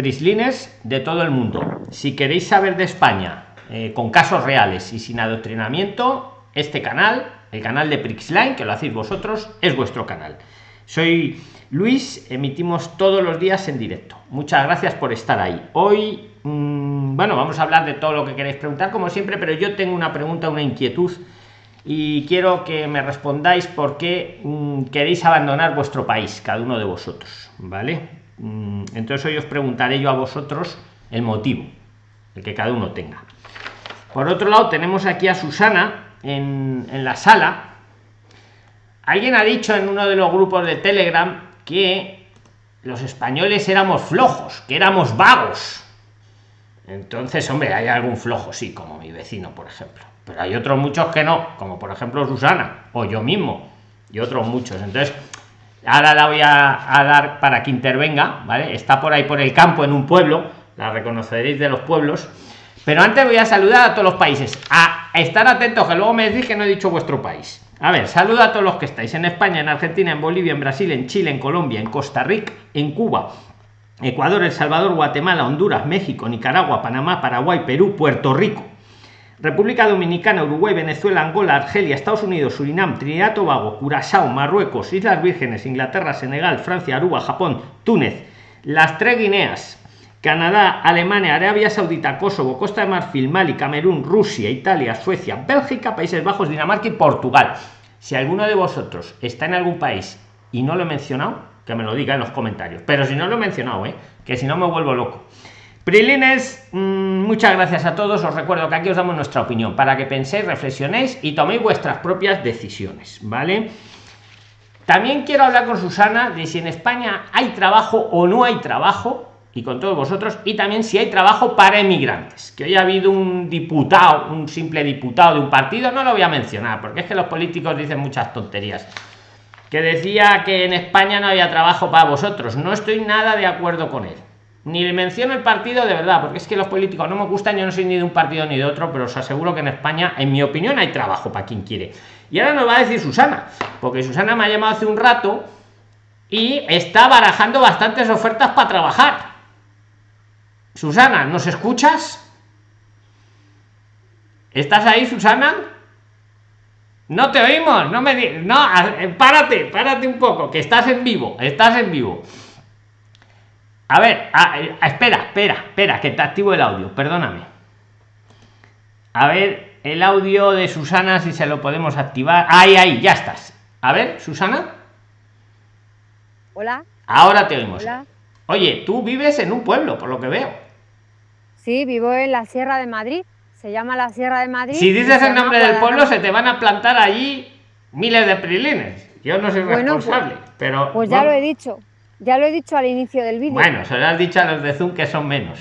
prislines de todo el mundo. Si queréis saber de España eh, con casos reales y sin adoctrinamiento, este canal, el canal de Prixline, que lo hacéis vosotros, es vuestro canal. Soy Luis, emitimos todos los días en directo. Muchas gracias por estar ahí. Hoy, mm, bueno, vamos a hablar de todo lo que queréis preguntar, como siempre, pero yo tengo una pregunta, una inquietud y quiero que me respondáis por qué mm, queréis abandonar vuestro país, cada uno de vosotros, ¿vale? Mm, entonces hoy os preguntaré yo a vosotros el motivo, el que cada uno tenga. Por otro lado, tenemos aquí a Susana en, en la sala. Alguien ha dicho en uno de los grupos de Telegram que los españoles éramos flojos, que éramos vagos. Entonces, hombre, hay algún flojo, sí, como mi vecino, por ejemplo pero hay otros muchos que no, como por ejemplo Susana o yo mismo y otros muchos. Entonces, ahora la voy a, dar para que intervenga, ¿vale? Está por ahí por el campo en un pueblo, la reconoceréis de los pueblos. Pero antes voy a saludar a todos los países. A estar atentos, que luego me decís que no he dicho vuestro país. A ver, saluda a todos los que estáis en España, en Argentina, en Bolivia, en Brasil, en Chile, en Colombia, en Costa Rica, en Cuba, Ecuador, El Salvador, Guatemala, Honduras, México, Nicaragua, Panamá, Paraguay, Perú, Puerto Rico, República Dominicana, Uruguay, Venezuela, Angola, Argelia, Estados Unidos, Surinam, Trinidad Tobago, Curazao, Marruecos, Islas Vírgenes, Inglaterra, Senegal, Francia, Aruba, Japón, Túnez, las tres Guineas, Canadá, Alemania, Arabia Saudita, Kosovo, Costa de Marfil, Mali, Camerún, Rusia, Italia, Suecia, Bélgica, Países Bajos, Dinamarca y Portugal. Si alguno de vosotros está en algún país y no lo he mencionado, que me lo diga en los comentarios. Pero si no lo he mencionado, ¿eh? que si no me vuelvo loco. Prilines, mm, muchas gracias a todos. Os recuerdo que aquí os damos nuestra opinión para que penséis, reflexionéis y toméis vuestras propias decisiones, ¿vale? También quiero hablar con Susana de si en España hay trabajo o no hay trabajo y con todos vosotros y también si hay trabajo para emigrantes que hoy ha habido un diputado un simple diputado de un partido no lo voy a mencionar porque es que los políticos dicen muchas tonterías que decía que en España no había trabajo para vosotros no estoy nada de acuerdo con él ni le menciono el partido de verdad, porque es que los políticos no me gustan, yo no soy ni de un partido ni de otro, pero os aseguro que en España, en mi opinión, hay trabajo para quien quiere. Y ahora nos va a decir Susana, porque Susana me ha llamado hace un rato y está barajando bastantes ofertas para trabajar. Susana, ¿nos escuchas? ¿Estás ahí, Susana? No te oímos, no me no, párate, párate un poco, que estás en vivo, estás en vivo. A ver, espera, espera, espera, que te activo el audio, perdóname. A ver, el audio de Susana, si se lo podemos activar. Ahí, ahí, ya estás. A ver, Susana. Hola. Ahora te oímos. Oye, tú vives en un pueblo, por lo que veo. Sí, vivo en la Sierra de Madrid. Se llama la Sierra de Madrid. Si dices el nombre del pueblo, se te van a plantar allí miles de prilines. Yo no soy pues, responsable, pero. Pues ya lo he dicho. Ya lo he dicho al inicio del vídeo. Bueno, se lo has dicho a los de Zoom que son menos.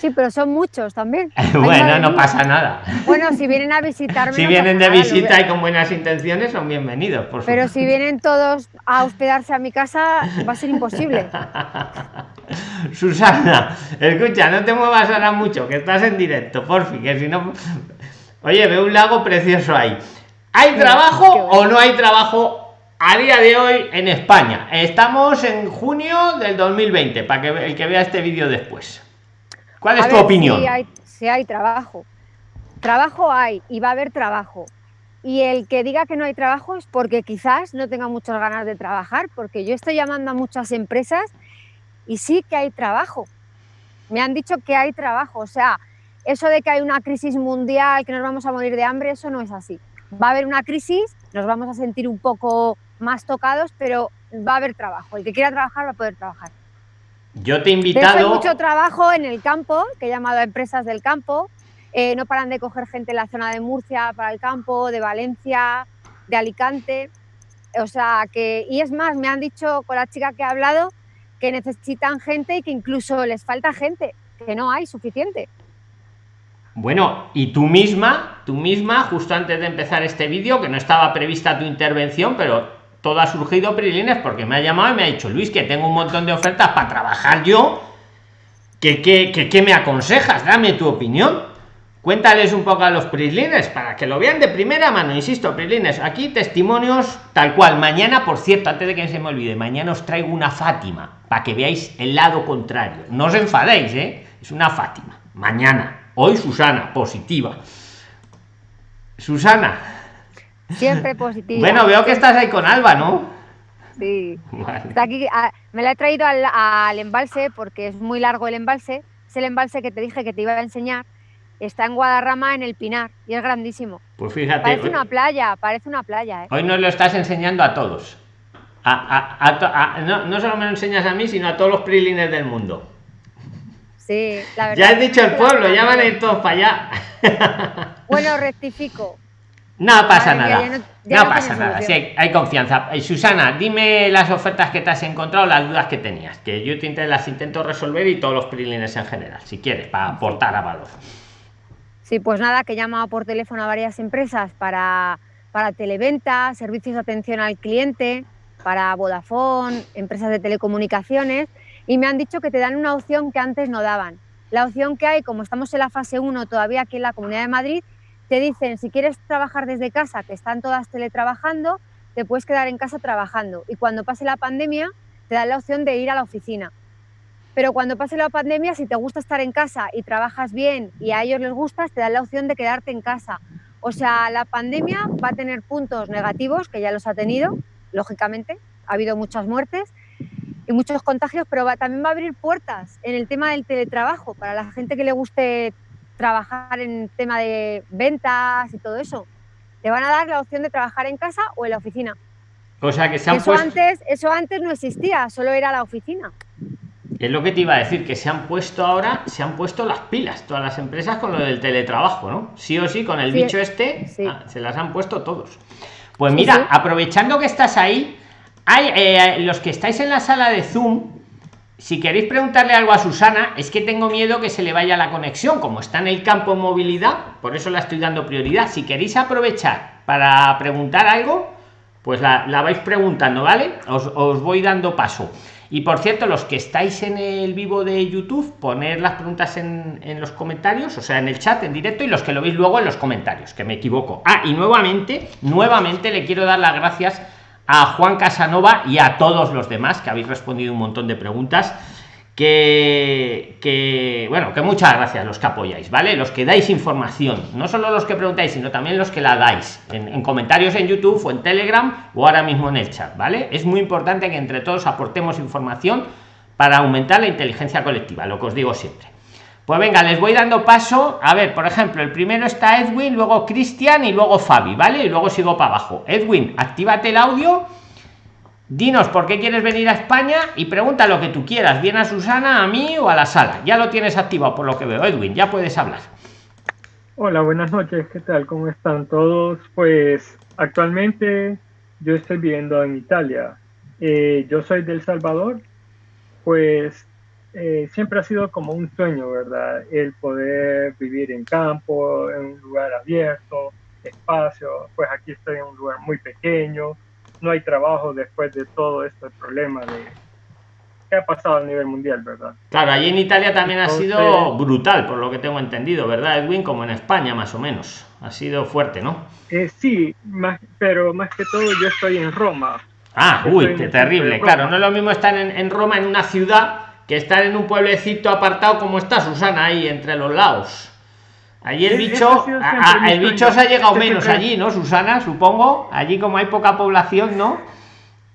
Sí, pero son muchos también. bueno, no pasa nada. Bueno, si vienen a visitarme. si vienen de visita y con buenas intenciones, son bienvenidos. Por pero si vienen todos a hospedarse a mi casa, va a ser imposible. Susana, escucha, no te muevas ahora mucho, que estás en directo, por fin, que si no. Oye, veo un lago precioso ahí. ¿Hay trabajo o no hay trabajo a día de hoy en España. Estamos en junio del 2020, para que el que vea este vídeo después. ¿Cuál es tu opinión? Si hay, si hay trabajo. Trabajo hay y va a haber trabajo. Y el que diga que no hay trabajo es porque quizás no tenga muchas ganas de trabajar, porque yo estoy llamando a muchas empresas y sí que hay trabajo. Me han dicho que hay trabajo. O sea, eso de que hay una crisis mundial, que nos vamos a morir de hambre, eso no es así. Va a haber una crisis, nos vamos a sentir un poco más tocados, pero va a haber trabajo. El que quiera trabajar va a poder trabajar. Yo te he invitado. hay mucho trabajo en el campo, que he llamado a empresas del campo. Eh, no paran de coger gente en la zona de Murcia para el campo, de Valencia, de Alicante. O sea que, y es más, me han dicho con la chica que he hablado que necesitan gente y que incluso les falta gente, que no hay suficiente. Bueno, y tú misma, tú misma, justo antes de empezar este vídeo, que no estaba prevista tu intervención, pero todo ha surgido, Prilines, porque me ha llamado y me ha dicho, Luis, que tengo un montón de ofertas para trabajar yo. ¿Qué, qué, me aconsejas? Dame tu opinión. Cuéntales un poco a los Prilines para que lo vean de primera mano. Insisto, Prilines, aquí testimonios tal cual. Mañana, por cierto, antes de que se me olvide, mañana os traigo una Fátima. para que veáis el lado contrario. No os enfadéis, ¿eh? Es una Fátima. Mañana. Hoy Susana, positiva. Susana. Siempre positiva. Bueno, veo que estás ahí con Alba, ¿no? Sí. Está aquí, ah, me la he traído al, al, embalse porque es muy largo el embalse. Es el embalse que te dije que te iba a enseñar. Está en Guadarrama, en el Pinar, y es grandísimo. Pues fíjate. Parece una playa, parece una playa. ¿eh? Hoy nos lo estás enseñando a todos. A, a, a, no, no, solo me lo enseñas a mí, sino a todos los prilines del mundo. Sí, la verdad. Ya has dicho el pueblo, ya van a ir todos para allá. Bueno, rectifico. No pasa nada. Ya no, ya no, pasa nada. Sí, hay, hay, confianza. Eh, Susana, dime las ofertas que te has encontrado, las dudas que tenías, que yo te las intento resolver y todos los prilines en general, si quieres, para aportar a valor. Sí, pues nada, que he llamado por teléfono a varias empresas para, para televenta, servicios de atención al cliente, para Vodafone, empresas de telecomunicaciones, y me han dicho que te dan una opción que antes no daban. La opción que hay, como estamos en la fase 1 todavía aquí en la Comunidad de Madrid, te dicen si quieres trabajar desde casa, que están todas teletrabajando, te puedes quedar en casa trabajando. Y cuando pase la pandemia, te dan la opción de ir a la oficina. Pero cuando pase la pandemia, si te gusta estar en casa y trabajas bien y a ellos les gusta, te dan la opción de quedarte en casa. O sea, la pandemia va a tener puntos negativos, que ya los ha tenido, lógicamente. Ha habido muchas muertes y muchos contagios, pero va, también va a abrir puertas en el tema del teletrabajo para la gente que le guste trabajar en tema de ventas y todo eso. Te van a dar la opción de trabajar en casa o en la oficina. O sea que se han eso puesto... antes Eso antes no existía, solo era la oficina. Es lo que te iba a decir, que se han puesto ahora, se han puesto las pilas todas las empresas con lo del teletrabajo, ¿no? Sí o sí, con el sí, bicho este, sí. ah, se las han puesto todos. Pues mira, sí, aprovechando que estás ahí, hay eh, los que estáis en la sala de Zoom, si queréis preguntarle algo a Susana, es que tengo miedo que se le vaya la conexión, como está en el campo movilidad, por eso la estoy dando prioridad. Si queréis aprovechar para preguntar algo, pues la, la vais preguntando, ¿vale? Os, os, voy dando paso. Y por cierto, los que estáis en el vivo de YouTube, poner las preguntas en, en los comentarios, o sea, en el chat, en directo, y los que lo veis luego en los comentarios, que me equivoco. Ah, y nuevamente, nuevamente le quiero dar las gracias a Juan Casanova y a todos los demás que habéis respondido un montón de preguntas. Que, bueno que muchas gracias los que apoyáis vale los que dais información no solo los que preguntáis sino también los que la dais en, en, comentarios en youtube o en telegram o ahora mismo en el chat vale es muy importante que entre todos aportemos información para aumentar la inteligencia colectiva lo que os digo siempre pues venga les voy dando paso. A ver por ejemplo el primero está edwin luego cristian y luego fabi vale y luego sigo para abajo. Edwin actívate el audio. Dinos por qué quieres venir a españa y pregunta lo que tú quieras bien a susana a mí o a la sala. Ya lo tienes activado por lo que veo. Edwin ya puedes hablar. Hola buenas noches qué tal cómo están todos pues actualmente yo estoy viviendo en italia. Eh, yo soy del salvador. Pues eh, siempre ha sido como un sueño, ¿verdad? El poder vivir en campo, en un lugar abierto, espacio. Pues aquí estoy en un lugar muy pequeño, no hay trabajo después de todo este problema de que ha pasado a nivel mundial, ¿verdad? Claro, allí en Italia también Entonces, ha sido brutal, por lo que tengo entendido, ¿verdad, Edwin? Como en España, más o menos. Ha sido fuerte, ¿no? Eh, sí, más, pero más que todo yo estoy en Roma. Ah, uy, qué terrible. Claro, no es lo mismo estar en, en Roma, en una ciudad que estar en un pueblecito apartado como está Susana ahí entre los lados. Allí el bicho, a, a, el bicho se ha llegado menos allí, ¿no, Susana? Supongo. Allí como hay poca población, ¿no?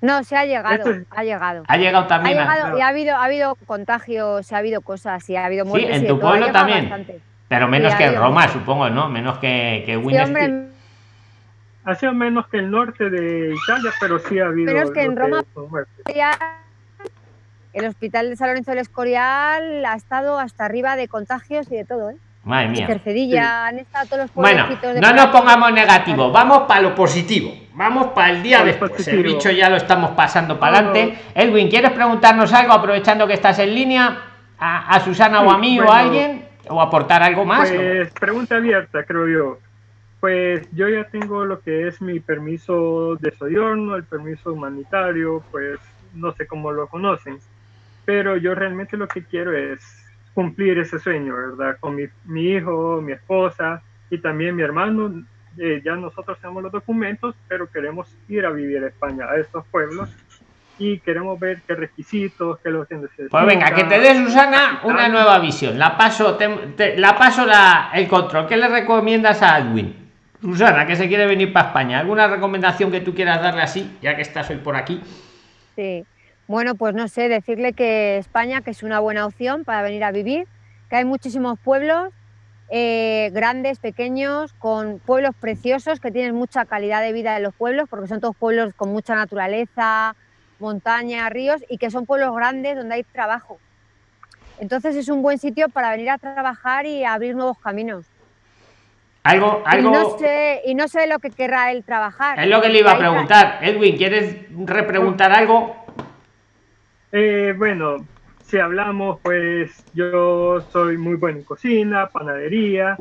No, se ha llegado, ha llegado. Ha llegado también. Ha llegado, y ha habido, ha habido contagios, ha habido cosas, y ha habido muertes. Sí, en tu pueblo también. Bastante. Pero menos sí, que en Roma, supongo, ¿no? Menos que, que sí, hombre, Ha sido menos que el norte de Italia, pero sí ha habido. Pero es que en Roma el hospital de San Lorenzo del Escorial ha estado hasta arriba de contagios y de todo, ¿eh? Madre mía. Cercedilla, sí. han estado todos los Bueno, no nos pongamos negativo, vamos para lo positivo. Vamos para el día después. Positivo. El bicho ya lo estamos pasando para adelante. Edwin, ¿quieres preguntarnos algo aprovechando que estás en línea? A, a Susana sí, o a mí bueno, o a alguien? ¿O aportar algo más? Pues, pregunta abierta, creo yo. Pues yo ya tengo lo que es mi permiso de soyorno, el permiso humanitario, pues no sé cómo lo conocen pero yo realmente lo que quiero es cumplir ese sueño, ¿verdad? Con mi, mi hijo, mi esposa y también mi hermano. Eh, ya nosotros tenemos los documentos, pero queremos ir a vivir a España, a estos pueblos, y queremos ver qué requisitos, qué lo que necesita. Pues venga, que te dé Susana una nueva visión. La paso, la paso la, el control. ¿Qué le recomiendas a Edwin? Susana, que se quiere venir para España. ¿Alguna recomendación que tú quieras darle así, ya que estás hoy por aquí? Sí. Bueno, pues no sé, decirle que España, que es una buena opción para venir a vivir, que hay muchísimos pueblos, eh, grandes, pequeños, con pueblos preciosos, que tienen mucha calidad de vida en los pueblos, porque son todos pueblos con mucha naturaleza, montaña, ríos, y que son pueblos grandes donde hay trabajo. Entonces es un buen sitio para venir a trabajar y abrir nuevos caminos. Algo, algo... Y, no sé, y no sé lo que querrá él trabajar. Es lo que le iba a preguntar. Edwin, ¿quieres repreguntar algo? Eh, bueno, si hablamos, pues yo soy muy bueno en cocina, panadería,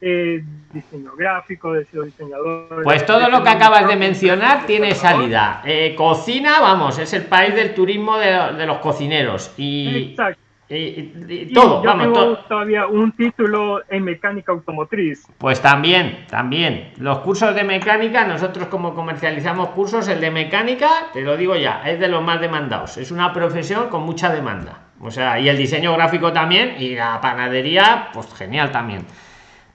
eh, diseño gráfico, de diseñador. Pues todo lo que acabas de mencionar tiene salida. Eh, cocina, vamos, es el país del turismo de, de los cocineros. Y, Exacto y, todo, yo tengo todavía un título en mecánica automotriz. Pues también, también. Los cursos de mecánica, nosotros como comercializamos cursos, el de mecánica, te lo digo ya, es de los más demandados. Es una profesión con mucha demanda. O sea, y el diseño gráfico también, y la panadería, pues genial también.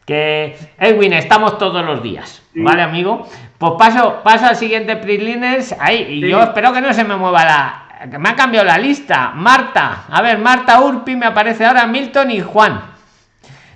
Que Edwin, estamos todos los días, ¿vale, amigo? Pues paso, paso al siguiente Prisliners. Ahí, y yo espero que no se me mueva la, me ha cambiado la lista. Marta, a ver, Marta Urpi me aparece ahora Milton y Juan.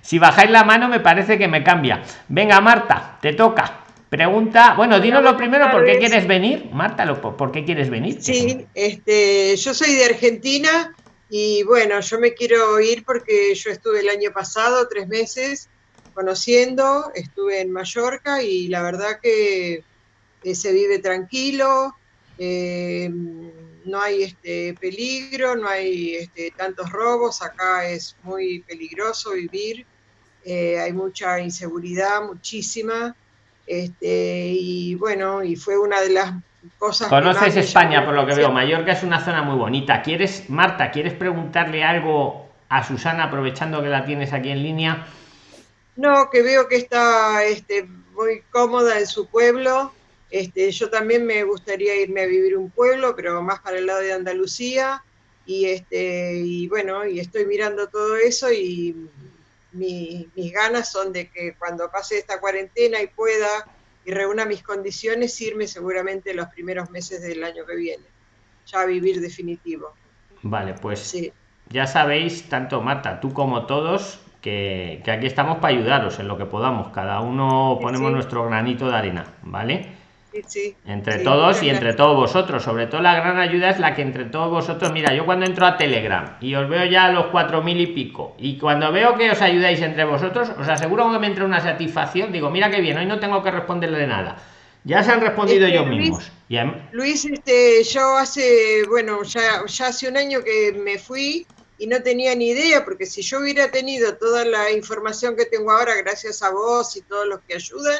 Si bajáis la mano me parece que me cambia. Venga, Marta, te toca. Pregunta, bueno, dinos lo primero, ¿por qué quieres venir? Marta, ¿por qué quieres venir? Sí, este, yo soy de Argentina y bueno, yo me quiero ir porque yo estuve el año pasado tres meses conociendo, estuve en Mallorca y la verdad que se vive tranquilo. Eh, no hay este peligro, no hay este, tantos robos, acá es muy peligroso vivir, eh, hay mucha inseguridad, muchísima, este, y bueno, y fue una de las cosas... Conoces España, por lo que veo, Mallorca es una zona muy bonita. ¿Quieres, Marta, quieres preguntarle algo a Susana aprovechando que la tienes aquí en línea? No, que veo que está este, muy cómoda en su pueblo, este, yo también me gustaría irme a vivir un pueblo, pero más para el lado de Andalucía. Y, este, y bueno, y estoy mirando todo eso y mis ganas son de que cuando pase esta cuarentena y pueda y reúna mis condiciones, irme seguramente los primeros meses del año que viene, ya a vivir definitivo. Vale, pues ya sabéis, tanto Marta, tú como todos, que, que, aquí estamos para ayudaros en lo que podamos. Cada uno ponemos nuestro granito de arena, ¿vale? Entre todos y entre todos vosotros. Sobre todo la gran ayuda es la que entre todos vosotros, mira, yo cuando entro a Telegram y os veo ya a los cuatro mil y pico, y cuando veo que os ayudáis entre vosotros, os aseguro que me entra una satisfacción, digo, mira qué bien, hoy no tengo que responderle nada. Ya se han respondido este, ellos mismos. Luis, este, yo hace, bueno, ya, ya hace un año que me fui y no tenía ni idea, porque si yo hubiera tenido toda la información que tengo ahora, gracias a vos y todos los que ayudan,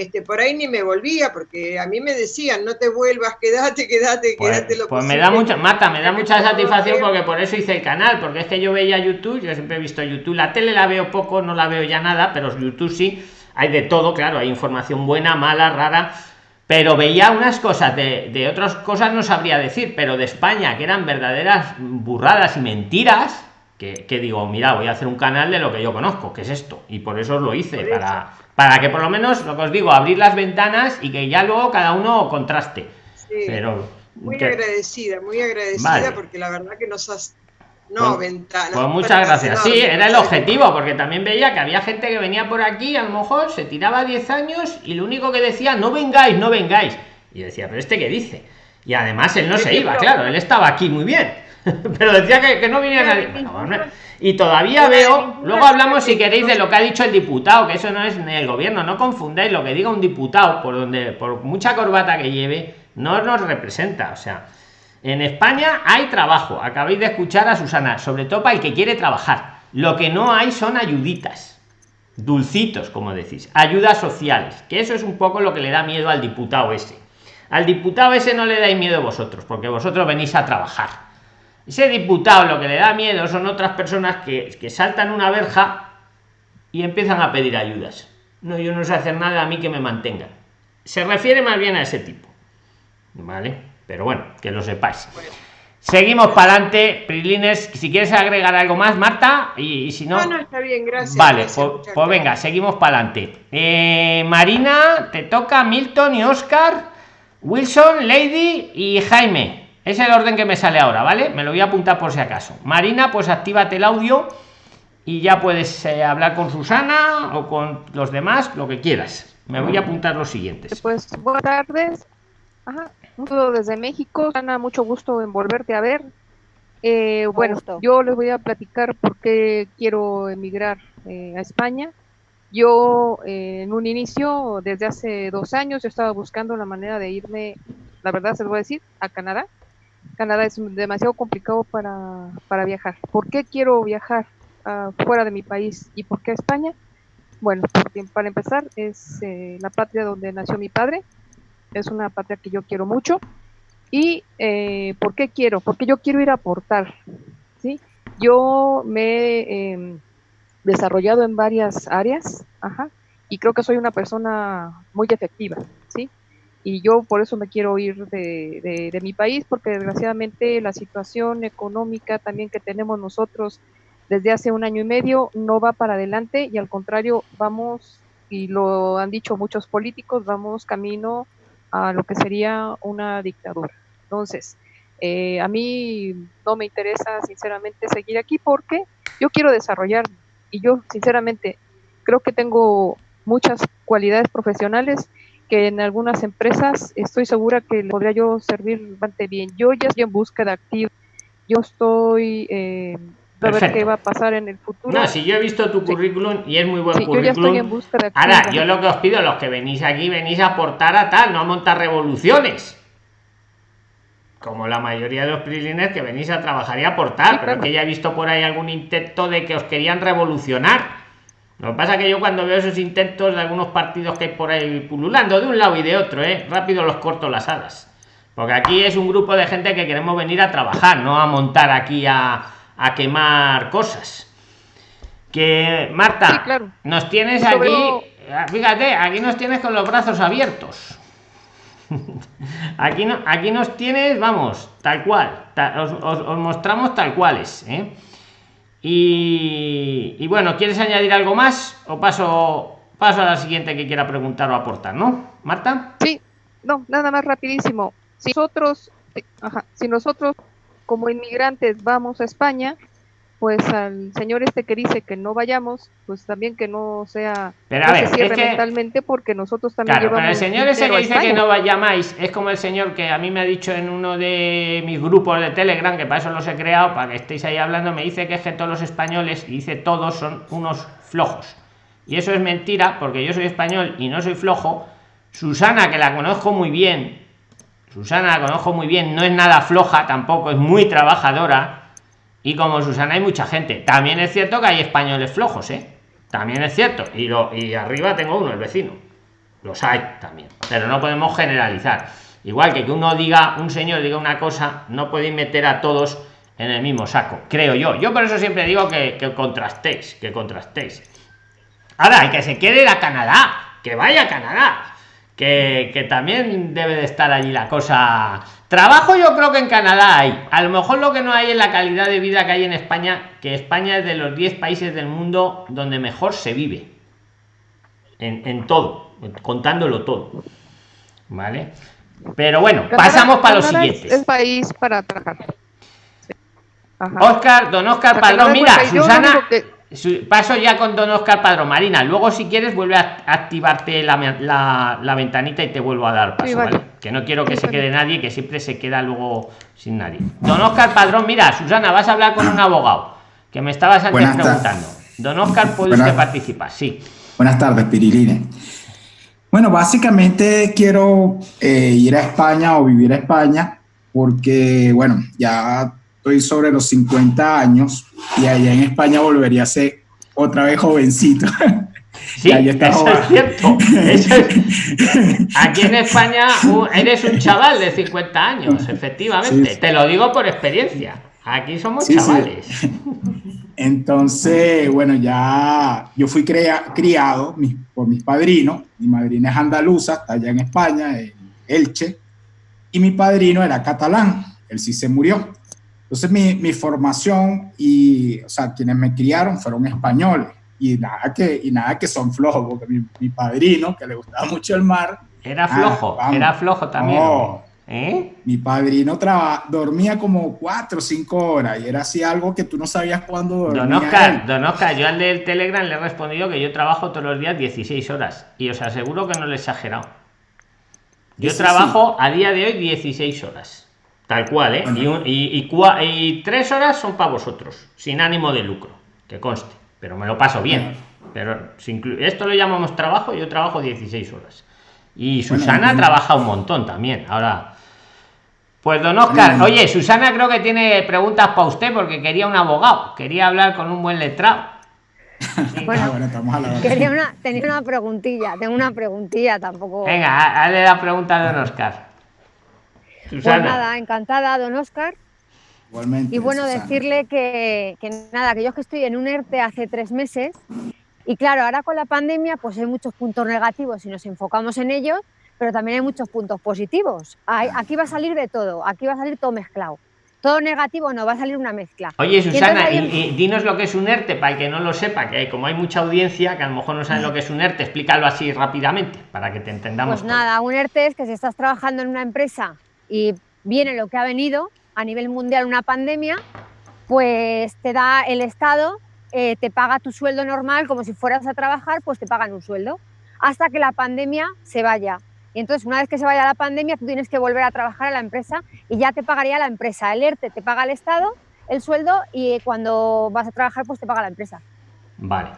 este, por ahí ni me volvía, porque a mí me decían, no te vuelvas, quédate, quédate, pues, quédate lo Pues me da mucha, Marta, me da mucha satisfacción porque por eso hice el canal, porque es que yo veía YouTube, yo siempre he visto YouTube, la tele la veo poco, no la veo ya nada, pero YouTube sí, hay de todo, claro, hay información buena, mala, rara, pero veía unas cosas, de, de otras cosas no sabría decir, pero de España, que eran verdaderas burradas y mentiras, que, que, digo, mira, voy a hacer un canal de lo que yo conozco, que es esto, y por eso os lo hice, para para que por lo menos lo que os digo abrir las ventanas y que ya luego cada uno contraste pero muy agradecida muy agradecida porque la verdad que nos has no, pues, ventanas. Pues muchas gracias. Sí, era el objetivo, porque también veía que había gente que venía por aquí, a lo mejor se tiraba 10 años y lo único que decía, no vengáis, no vengáis. Y decía, pero este qué dice. Y además él no se iba, claro, él estaba aquí muy bien. pero decía que, no viniera nadie. Y todavía veo, luego hablamos si queréis de lo que ha dicho el diputado, que eso no es el gobierno, no confundáis lo que diga un diputado, por donde, por mucha corbata que lleve, no nos representa. O sea, en España hay trabajo, acabáis de escuchar a Susana, sobre todo para el que quiere trabajar. Lo que no hay son ayuditas, dulcitos, como decís, ayudas sociales, que eso es un poco lo que le da miedo al diputado ese. Al diputado ese no le dais miedo vosotros, porque vosotros venís a trabajar ese diputado lo que le da miedo son otras personas que, que saltan una verja y empiezan a pedir ayudas. No, yo no sé hacer nada a mí que me mantengan. Se refiere más bien a ese tipo. ¿Vale? Pero bueno, que lo sepáis. Seguimos para adelante, Prilines. Si quieres agregar algo más, Marta, y, si no. No, está bien, gracias. Vale, pues, pues, venga, seguimos para adelante. Eh, Marina, te toca Milton y Oscar, Wilson, Lady y Jaime. Es el orden que me sale ahora, ¿vale? Me lo voy a apuntar por si acaso. Marina, pues actívate el audio y ya puedes eh, hablar con Susana o con los demás, lo que quieras. Me voy a apuntar los siguientes. Pues buenas tardes. Ajá. Desde México. Ana, mucho gusto en volverte a ver. Eh, bueno, yo les voy a platicar por qué quiero emigrar eh, a España. Yo eh, en un inicio, desde hace dos años, yo estaba buscando la manera de irme, la verdad se lo voy a decir, a Canadá. Canadá es demasiado complicado para, para viajar. ¿Por qué quiero viajar uh, fuera de mi país y por qué España? Bueno, porque para empezar es la patria donde nació mi padre, es una patria que yo quiero mucho. ¿Y eh, por qué quiero? Porque yo quiero ir a aportar. ¿sí? Yo me he em, desarrollado en varias áreas ajá, y creo que soy una persona muy efectiva. ¿sí? Y yo por eso me quiero ir de, de mi país, porque desgraciadamente la situación económica también que tenemos nosotros desde hace un año y medio no va para adelante y al contrario vamos, y lo han dicho muchos políticos, vamos camino a lo que sería una dictadura. Entonces, eh, a mí no me interesa sinceramente seguir aquí porque yo quiero desarrollar y yo sinceramente creo que tengo muchas cualidades profesionales que en algunas empresas estoy segura que podría yo servir bastante bien. Yo ya estoy en búsqueda activa, yo estoy eh, a ver qué va a pasar en el futuro. No, si yo he visto tu currículum y es muy buen currículum. Yo ya estoy en busca de Ahora, yo lo que os pido, los que venís aquí, venís a aportar a tal, no a montar revoluciones. Como la mayoría de los priliners que venís a trabajar y aportar, pero que ya he visto por ahí algún intento de que os querían revolucionar. Lo que pasa es que yo cuando veo esos intentos de algunos partidos que hay por ahí pululando de un lado y de otro, ¿eh? rápido los corto las alas. Porque aquí es un grupo de gente que queremos venir a trabajar, no a montar aquí a, a quemar cosas. Que Marta, nos tienes aquí, fíjate, aquí nos tienes con los brazos abiertos. aquí no, aquí nos tienes, vamos, tal cual, os, mostramos tal cuales. ¿eh? Y, bueno, ¿quieres añadir algo más? O paso, paso a la siguiente que quiera preguntar o aportar, ¿no? Marta. Sí, no, nada más rapidísimo. Si nosotros, si nosotros como inmigrantes vamos a España, pues al señor este que dice que no vayamos, pues también que no sea pero a ver, se cierre mentalmente porque nosotros también claro, llevamos pero el señor ese que dice que no vayáis es como el señor que a mí me ha dicho en uno de mis grupos de Telegram, que para eso los he creado, para que estéis ahí hablando, me dice que es que todos los españoles, y dice todos son unos flojos. Y eso es mentira, porque yo soy español y no soy flojo. Susana, que la conozco muy bien, Susana la conozco muy bien, no es nada floja tampoco, es muy trabajadora. Y como Susana hay mucha gente. También es cierto que hay españoles flojos, ¿eh? También es cierto. Y, lo, y arriba tengo uno, el vecino. Los hay también. Pero no podemos generalizar. Igual que que uno diga, un señor diga una cosa, no podéis meter a todos en el mismo saco, creo yo. Yo por eso siempre digo que, contrastéis, que contrastéis. Ahora, hay que se quede a Canadá, que vaya a Canadá que, también debe de estar allí la cosa. Trabajo yo creo que en Canadá hay. A lo mejor lo que no hay es la calidad de vida que hay en España, que España es de los 10 países del mundo donde mejor se vive. En, todo, contándolo todo. ¿Vale? Pero bueno, pasamos para los siguientes. Es país para trabajar. Oscar, don Oscar Padrón, mira, Susana paso ya con don Oscar Padrón Marina. Luego si quieres vuelve a activarte la, ventanita y te vuelvo a dar paso que no quiero que se quede nadie que siempre se queda luego sin nadie. Don Oscar Padrón mira Susana vas a hablar con un abogado que me estabas antes preguntando. Don Oscar puede usted participar sí. Buenas tardes Piriline bueno básicamente quiero eh, ir a España o vivir a España porque bueno ya estoy sobre los 50 años y allá en España volvería a ser otra vez jovencito. Sí, eso es cierto. Aquí en España eres un chaval de 50 años, efectivamente. Te lo digo por experiencia. Aquí somos chavales. Entonces, bueno, ya yo fui criado por mis padrinos. Mi madrina es andaluza, está allá en España, en Elche. y mi padrino era catalán, él sí se murió. Entonces mi, mi formación y, o sea, quienes me criaron fueron españoles y nada que, y nada que son flojos, porque mi, mi padrino, que le gustaba mucho el mar. Era flojo, ah, era flojo también. ¿Eh? Mi padrino traba, dormía como cuatro o cinco horas y era así algo que tú no sabías cuándo dormía. Don Oscar, don Oscar, yo al del Telegram le he respondido que yo trabajo todos los días 16 horas y os aseguro que no le he exagerado. Yo trabajo a día de hoy 16 horas. Tal cual, ¿eh? Y, y, tres horas son para vosotros, sin ánimo de lucro, que conste. Pero me lo paso bien. Pero esto lo llamamos trabajo, yo trabajo 16 horas. Y Susana trabaja un montón también. Ahora, pues don Oscar, oye, Susana creo que tiene preguntas para usted porque quería un abogado, quería hablar con un buen letrado. bueno, quería una, tenía una preguntilla, tengo una preguntilla tampoco. Venga, hazle la pregunta a don Oscar. Susana. Pues nada, encantada, don Oscar. Igualmente. Y bueno, decirle que, que nada, que yo que estoy en un ERTE hace tres meses y claro, ahora con la pandemia pues hay muchos puntos negativos y nos enfocamos en ellos, pero también hay muchos puntos positivos. aquí va a salir de todo, aquí va a salir todo mezclado. Todo negativo no, va a salir una mezcla. Oye, Susana, y, dinos lo que es un ERTE, para el que no lo sepa, que como hay mucha audiencia que a lo mejor no saben lo que es un ERTE, explícalo así rápidamente, para que te entendamos. Pues nada, un ERTE es que si estás trabajando en una empresa y viene lo que ha venido a nivel mundial una pandemia, pues te da el Estado eh, te paga tu sueldo normal como si fueras a trabajar, pues te pagan un sueldo hasta que la pandemia se vaya. Y entonces, una vez que se vaya la pandemia, tú tienes que volver a trabajar a la empresa y ya te pagaría la empresa. El ERTE te paga el Estado el sueldo y cuando vas a trabajar, pues te paga la empresa. Vale.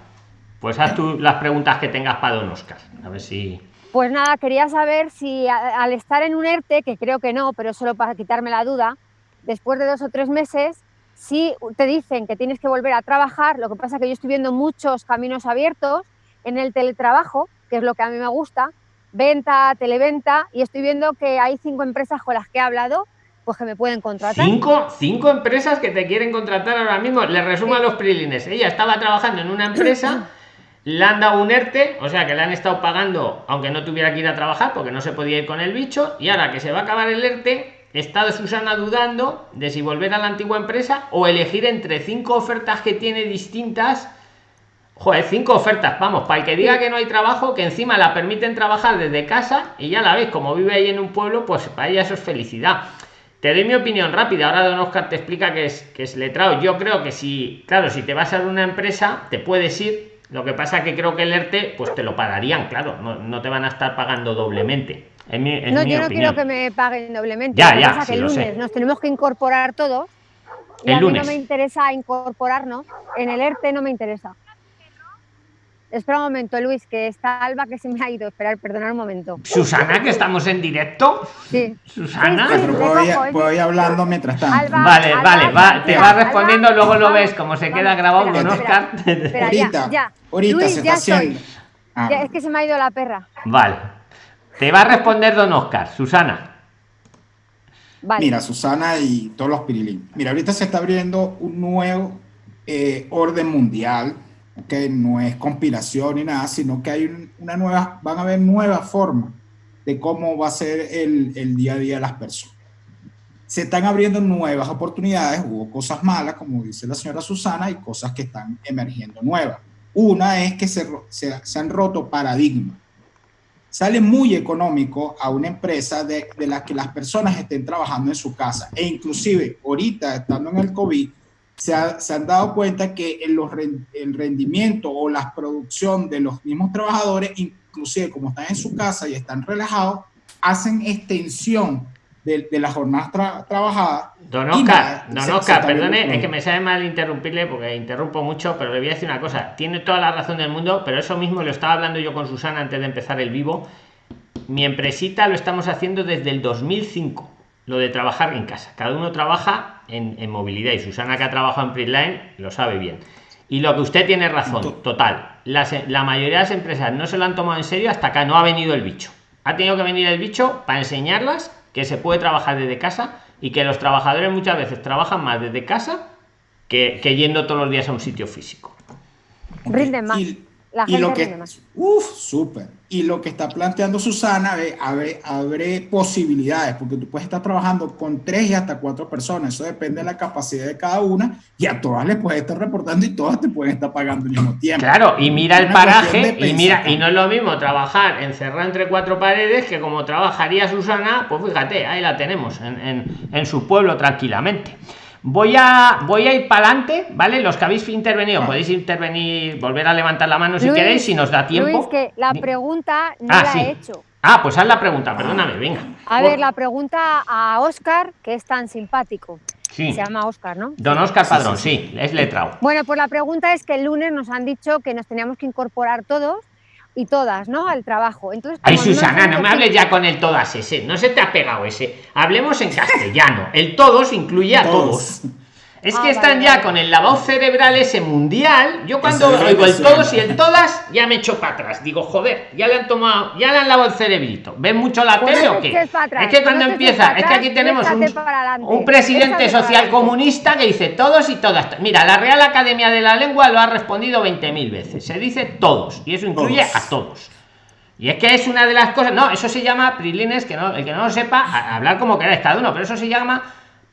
Pues haz tú las preguntas que tengas para don Oscar. A ver si. Pues nada, quería saber si al estar en un ERTE, que creo que no, pero solo para quitarme la duda, después de dos o tres meses, si te dicen que tienes que volver a trabajar, lo que pasa es que yo estoy viendo muchos caminos abiertos en el teletrabajo, que es lo que a mí me gusta, venta, televenta, y estoy viendo que hay cinco empresas con las que he hablado, pues que me pueden contratar. Cinco, cinco empresas que te quieren contratar ahora mismo. Le resumo a los prilines. Ella estaba trabajando en una empresa, le han dado un ERTE, o sea que le han estado pagando, aunque no tuviera que ir a trabajar porque no se podía ir con el bicho, y ahora que se va a acabar el ERTE, Está Susana dudando de si volver a la antigua empresa o elegir entre cinco ofertas que tiene distintas. Joder, cinco ofertas, vamos, para el que diga que no hay trabajo, que encima la permiten trabajar desde casa y ya la ves, como vive ahí en un pueblo, pues para ella eso es felicidad. Te doy mi opinión rápida, ahora Don Oscar te explica que es, que es letrado. Yo creo que si, claro, si te vas a una empresa, te puedes ir. Lo que pasa que creo que el ERTE, pues te lo pagarían, claro, no, no te van a estar pagando doblemente no, yo no quiero que me paguen doblemente. Ya, ya, que el lunes nos tenemos que incorporar todos. Y el a mí no me interesa incorporarnos. En el ERTE no me interesa. Espera un momento, Luis, que está Alba que se me ha ido. Esperar, perdonar un momento. Susana, que estamos en directo. Sí. Susana. voy, hablando mientras tanto. vale, vale, va, te va respondiendo, luego lo ves como se queda grabado con Oscar. ahorita, ya, ahorita se está haciendo. Ah. es que se me ha ido la perra. Vale. Te va a responder don Oscar, Susana. Mira, Susana y todos los pirilín. Mira, ahorita se está abriendo un nuevo eh, orden mundial, que no es conspiración ni nada, sino que hay una nueva, van a haber nuevas formas de cómo va a ser el, el día a día de las personas. Se están abriendo nuevas oportunidades, hubo cosas malas, como dice la señora Susana, y cosas que están emergiendo nuevas. Una es que se, se, se han roto paradigmas sale muy económico a una empresa de, de la que las personas estén trabajando en su casa. E inclusive ahorita, estando en el COVID, se, se han dado cuenta que el, los, el rendimiento o la producción de los mismos trabajadores, inclusive como están en su casa y están relajados, hacen extensión de, de las jornadas trabajadas. Don Oscar, don Oscar, perdone, es que me sabe mal interrumpirle porque interrumpo mucho, pero le voy a decir una cosa. Tiene toda la razón del mundo, pero eso mismo lo estaba hablando yo con Susana antes de empezar el vivo. Mi empresita lo estamos haciendo desde el 2005, lo de trabajar en casa. Cada uno trabaja en, en movilidad y Susana que ha trabajado en Printline lo sabe bien. Y lo que usted tiene razón, total. la mayoría de las empresas no se lo han tomado en serio hasta que no ha venido el bicho. Ha tenido que venir el bicho para enseñarlas que se puede trabajar desde casa y que los trabajadores muchas veces trabajan más desde casa que, que yendo todos los días a un sitio físico. Rinden más. La gente y lo que, rinde más. Uf, súper. Y lo que está planteando Susana, abre, abre posibilidades, porque tú puedes estar trabajando con tres y hasta cuatro personas. Eso depende de la capacidad de cada una y a todas les puedes estar reportando y todas te pueden estar pagando al mismo tiempo. Claro, y mira el paraje y mira, y no es lo mismo trabajar encerrado entre cuatro paredes que como trabajaría Susana, pues fíjate, ahí la tenemos, en, en, en su pueblo tranquilamente. Voy a, voy a ir para adelante, ¿vale? Los que habéis intervenido, podéis intervenir, volver a levantar la mano si queréis, si nos da tiempo. Luis, que la pregunta no ah, la he hecho. Ah, pues haz la pregunta, perdóname, venga. A ver, la pregunta a Oscar, que es tan simpático. Sí. Se llama Oscar, ¿no? Don Oscar Padrón, sí, es letrado. Bueno, pues la pregunta es que el lunes nos han dicho que nos teníamos que incorporar todos y todas, ¿no? Al trabajo. Entonces, Ay, Susana, no, me hables ya con el todas ese, no se te ha pegado ese. Hablemos en castellano. El todos incluye a todos. Es que ah, están ya con el lavado cerebral ese mundial. Yo cuando oigo el todos y el todas, ya me echo para atrás. Digo, joder, ya le han tomado, ya le han lavado el cerebrito. ¿Ven mucho la tele o qué? Es que cuando empieza, es que aquí tenemos un, presidente social comunista que dice todos y todas. Mira, la Real Academia de la Lengua lo ha respondido 20.000 veces. Se dice todos y eso incluye a todos. Y es que es una de las cosas, no, eso se llama, Prilines, que no, el que no lo sepa, hablar como queráis cada uno, pero eso se llama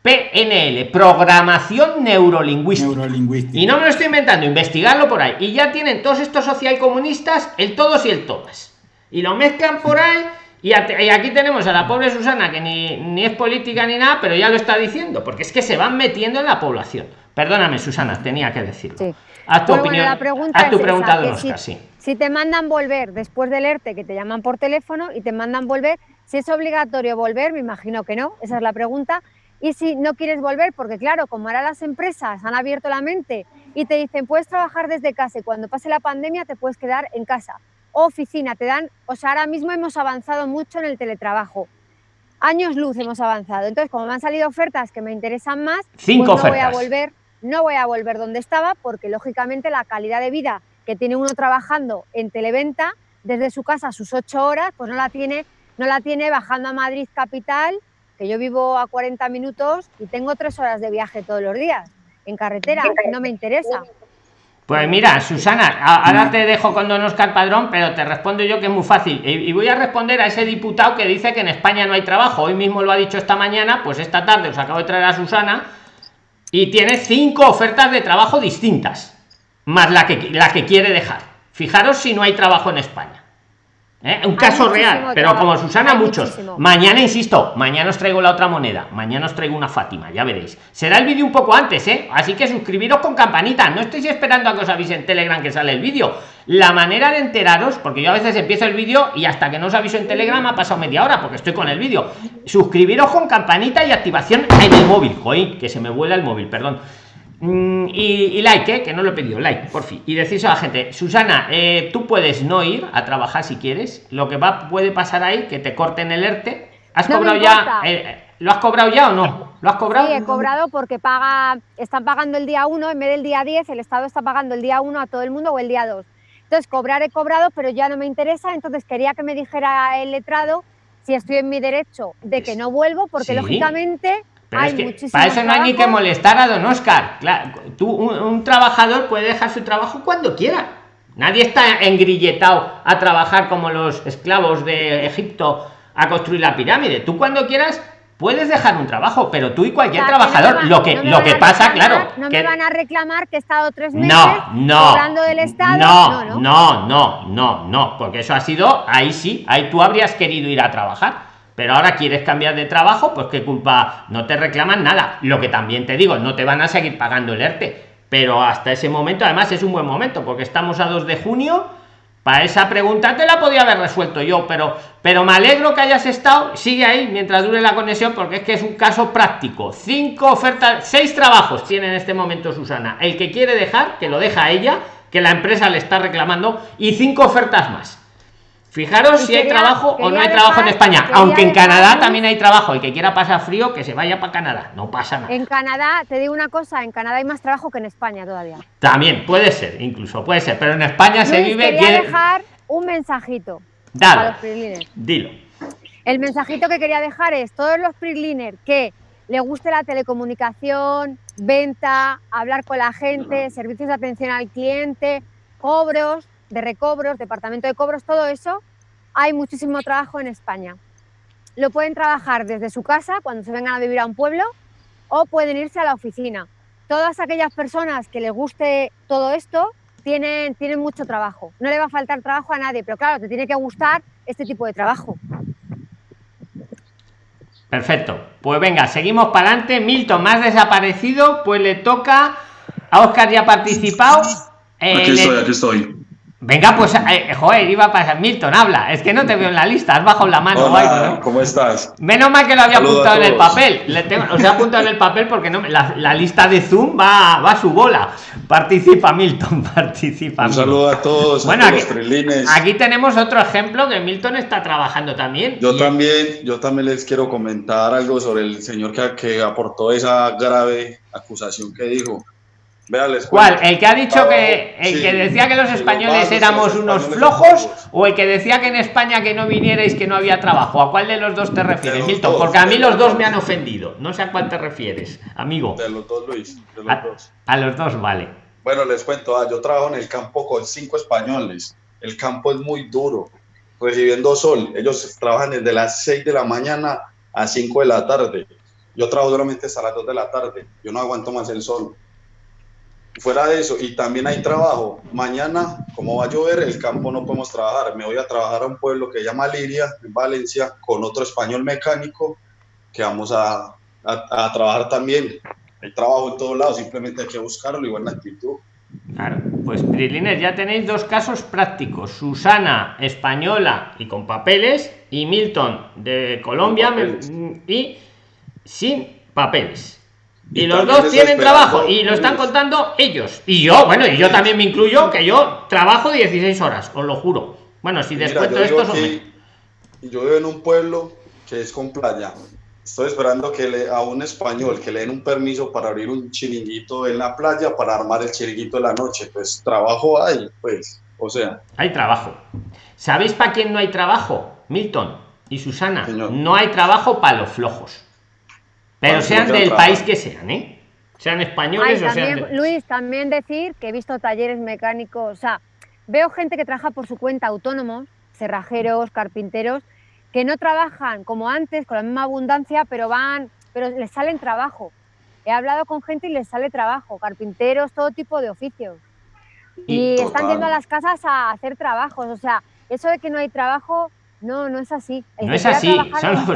PNL, programación neurolingüística. Y no me lo estoy inventando, investigarlo por ahí. Y ya tienen todos estos socialcomunistas el todos y el todas. Y lo mezclan por ahí. Y, aquí tenemos a la pobre Susana, que ni, es política ni nada, pero ya lo está diciendo, porque es que se van metiendo en la población. Perdóname, Susana, tenía que decirlo. Sí. Haz tu opinión. la pregunta tu pregunta, si, si te mandan volver después del ERTE, que te llaman por teléfono y te mandan volver, si es obligatorio volver, me imagino que no, esa es la pregunta y si no quieres volver, porque claro, como ahora las empresas han abierto la mente y te dicen, puedes trabajar desde casa y cuando pase la pandemia te puedes quedar en casa. O oficina, te dan, o sea, ahora mismo hemos avanzado mucho en el teletrabajo. Años luz hemos avanzado. Entonces, como me han salido ofertas que me interesan más, Cinco pues no voy a volver, no voy a volver donde estaba, porque lógicamente la calidad de vida que tiene uno trabajando en televenta desde su casa sus ocho horas, pues no la tiene, no la tiene bajando a Madrid capital que yo vivo a 40 minutos y tengo tres horas de viaje todos los días en carretera, no me interesa. Pues mira, Susana, ahora te dejo con don Oscar Padrón, pero te respondo yo que es muy fácil. Y voy a responder a ese diputado que dice que en España no hay trabajo. Hoy mismo lo ha dicho esta mañana, pues esta tarde os acabo de traer a Susana y tiene cinco ofertas de trabajo distintas, más la que, la que quiere dejar. Fijaros si no hay trabajo en España. ¿Eh? Un caso real, pero como Susana, muchos. Mañana, insisto, mañana os traigo la otra moneda. Mañana os traigo una Fátima, ya veréis. Será el vídeo un poco antes, ¿eh? Así que suscribiros con campanita. No estéis esperando a que os avise en Telegram que sale el vídeo. La manera de enteraros, porque yo a veces empiezo el vídeo y hasta que no os aviso en Telegram ha pasado media hora porque estoy con el vídeo. Suscribiros con campanita y activación en el móvil. Joder, que se me vuela el móvil, perdón. Mm, y, like, ¿eh? que no lo he pedido, like, por fin. Y decís a la gente, Susana, eh, tú puedes no ir a trabajar si quieres. Lo que va puede pasar ahí, que te corten el ERTE. ¿Has cobrado ya? Eh, ¿Lo has cobrado ya o no? ¿Lo has cobrado? Sí, he cobrado porque paga, están pagando el día 1 en vez del día 10, el Estado está pagando el día 1 a todo el mundo o el día 2. Entonces, cobrar he cobrado, pero ya no me interesa, entonces quería que me dijera el letrado si estoy en mi derecho de que no vuelvo, porque lógicamente pero es que para eso no hay ni que molestar a don Oscar. Claro, tú, un, trabajador puede dejar su trabajo cuando quiera. Nadie está engrilletado a trabajar como los esclavos de Egipto a construir la pirámide. Tú cuando quieras puedes dejar un trabajo, pero tú y cualquier trabajador, lo que, lo que pasa, claro. No me van a reclamar que he estado tres meses no, no, del Estado. No, no, no, no, no, no, porque eso ha sido, ahí sí, ahí tú habrías querido ir a trabajar pero ahora quieres cambiar de trabajo, pues qué culpa, no te reclaman nada. Lo que también te digo, no te van a seguir pagando el ERTE, pero hasta ese momento, además es un buen momento, porque estamos a 2 de junio. Para esa pregunta te la podía haber resuelto yo, pero, pero me alegro que hayas estado. Sigue ahí mientras dure la conexión, porque es que es un caso práctico. Cinco ofertas, seis trabajos tiene en este momento Susana. El que quiere dejar, que lo deja ella, que la empresa le está reclamando, y cinco ofertas más Fijaros si hay trabajo o no hay trabajo en España, aunque en Canadá también hay trabajo. y que quiera pasar frío, que se vaya para Canadá, no pasa nada. En Canadá, te digo una cosa, en Canadá hay más trabajo que en España todavía. También, puede ser, incluso puede ser, pero en España se vive... Quería dejar un mensajito Dale, Dilo. El mensajito que quería dejar es, todos los freeliners que le guste la telecomunicación, venta, hablar con la gente, servicios de atención al cliente, cobros, de recobros, departamento de cobros, todo eso, hay muchísimo trabajo en España. Lo pueden trabajar desde su casa cuando se vengan a vivir a un pueblo o pueden irse a la oficina. Todas aquellas personas que les guste todo esto tienen, tienen mucho trabajo. No le va a faltar trabajo a nadie, pero claro, te tiene que gustar este tipo de trabajo. Perfecto. Pues venga, seguimos para adelante. Milton, más desaparecido, pues le toca a Oscar ya ha participado. aquí estoy, aquí estoy. Venga, pues, eh, joder, iba a pasar. Milton, habla. Es que no te veo en la lista, has bajado la mano. Hola, ¿cómo estás? Menos mal que lo había apuntado en el papel. Le tengo, o sea, apuntado en el papel porque no, la, la, lista de Zoom va, va a su bola. Participa, Milton, participa. Un saludo a todos. Bueno, a aquí, aquí, tenemos otro ejemplo que Milton está trabajando también. Yo también, yo también les quiero comentar algo sobre el señor que, que aportó esa grave acusación que dijo. ¿Cuál? ¿El que ha dicho que el que decía que los españoles éramos unos flojos o el que decía que en España que no vinierais que no había trabajo? ¿A cuál de los dos te refieres, Milton? Porque a mí los dos me han ofendido. No sé a cuál te refieres, amigo. De los dos, Luis. De los a, dos. a los dos, vale. Bueno, les cuento, ah, yo trabajo en el campo con cinco españoles. El campo es muy duro, recibiendo sol. Ellos trabajan desde las 6 de la mañana a 5 de la tarde. Yo trabajo solamente hasta las 2 de la tarde. Yo no aguanto más el sol fuera de eso, y también hay trabajo. Mañana, como va a llover, el campo no podemos trabajar. Me voy a trabajar a un pueblo que se llama Liria, en Valencia, con otro español mecánico, que vamos a, a, trabajar también. Hay trabajo en todos lados, simplemente hay que buscarlo y buena actitud. Claro, pues Prilines, ya tenéis dos casos prácticos. Susana, española y con papeles, y Milton, de Colombia, y sin papeles. Y, los dos tienen trabajo y lo están contando ellos. Y yo, bueno, y yo también me incluyo que yo trabajo 16 horas, os lo juro. Bueno, si después de esto... Yo vivo en un pueblo que es con playa. Estoy esperando que le, a un español que le den un permiso para abrir un chiringuito en la playa para armar el chiringuito de la noche. Pues trabajo hay, pues, o sea. Hay trabajo. ¿Sabéis para quién no hay trabajo? Milton y Susana. No hay trabajo para los flojos. Pero sean del país que sean, ¿eh? Sean españoles o sean. Luis, también decir que he visto talleres mecánicos, o sea, veo gente que trabaja por su cuenta autónomos, cerrajeros, carpinteros, que no trabajan como antes, con la misma abundancia, pero van, pero les salen trabajo. He hablado con gente y les sale trabajo, carpinteros, todo tipo de oficios. Y, y están yendo a las casas a hacer trabajos. O sea, eso de que no hay trabajo, no, no es así. El no es así.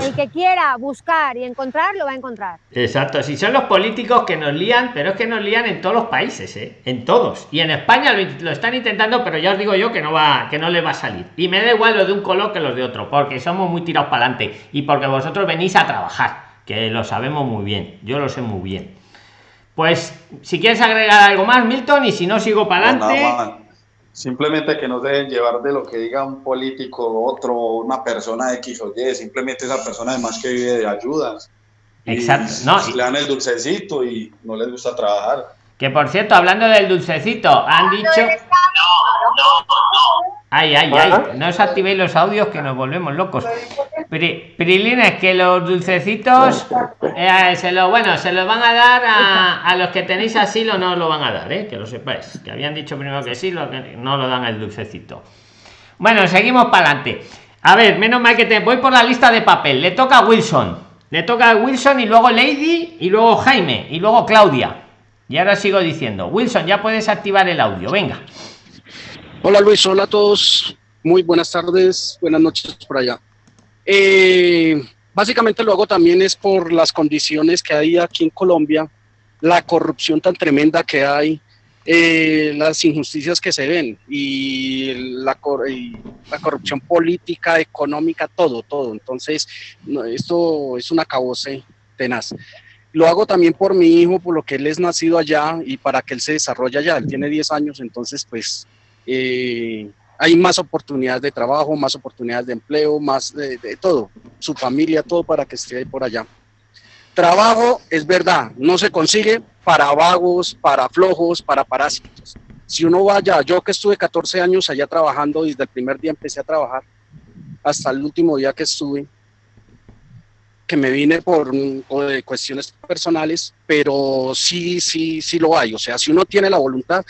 El que quiera buscar y encontrar, lo va a encontrar. Exacto. Si son los políticos que nos lían, pero es que nos lían en todos los países, ¿eh? En todos. Y en España lo, están intentando, pero ya os digo yo que no va, que no le va a salir. Y me da igual lo de un color que los de otro, porque somos muy tirados para adelante. Y porque vosotros venís a trabajar, que lo sabemos muy bien. Yo lo sé muy bien. Pues, si quieres agregar algo más, Milton, y si no, sigo para adelante. Simplemente que no deben llevar de lo que diga un político, otro, una persona X o Y, simplemente esa persona además que vive de ayudas. Exacto, no. le dan el dulcecito y no les gusta trabajar. Que por cierto, hablando del dulcecito, han dicho. Ay, ay, ay. No os activéis los audios que nos volvemos locos. Prilines, que los dulcecitos eh, se lo bueno, se los van a dar a, los que tenéis asilo, no lo van a dar, eh, que lo sepáis. Que habían dicho primero que sí, lo que no lo dan el dulcecito. Bueno, seguimos para adelante. A ver, menos mal que te voy por la lista de papel. Le toca a Wilson. Le toca a Wilson y luego Lady y luego Jaime y luego Claudia. Y ahora sigo diciendo, Wilson, ya puedes activar el audio, venga. Hola Luis, hola a todos, muy buenas tardes, buenas noches por allá. Eh, básicamente lo hago también es por las condiciones que hay aquí en Colombia, la corrupción tan tremenda que hay, eh, las injusticias que se ven y la, corrupción política, económica, todo, todo. Entonces, esto es un acabose tenaz. Lo hago también por mi hijo, por lo que él es nacido allá y para que él se desarrolle allá. Él tiene 10 años, entonces pues eh, hay más oportunidades de trabajo, más oportunidades de empleo, más de, todo, su familia, todo para que esté por allá. Trabajo, es verdad, no se consigue para vagos, para flojos, para parásitos. Si uno va allá, yo que estuve 14 años allá trabajando, desde el primer día empecé a trabajar, hasta el último día que estuve, que me vine por, cuestiones personales, pero sí, sí, sí lo hay. O sea, si uno tiene la voluntad,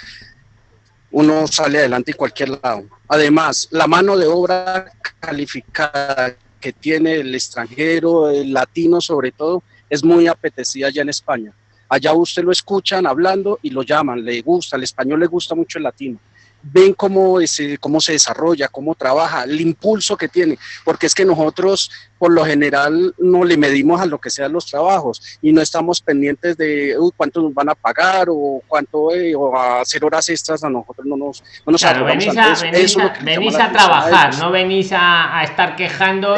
uno sale adelante en cualquier lado. Además, la mano de obra calificada que tiene el extranjero, el latino sobre todo, es muy apetecida ya en España. Allá usted lo escuchan hablando y lo llaman, le gusta, el español le gusta mucho el latino ven cómo, cómo se desarrolla, cómo trabaja, el impulso que tiene, porque es que nosotros por lo general no le medimos a lo que sean los trabajos y no estamos pendientes de cuánto nos van a pagar o cuánto eh, o a hacer horas extras a nosotros no nos, no nos claro, venís a, venís a, trabajar, no venís a, a, estar quejando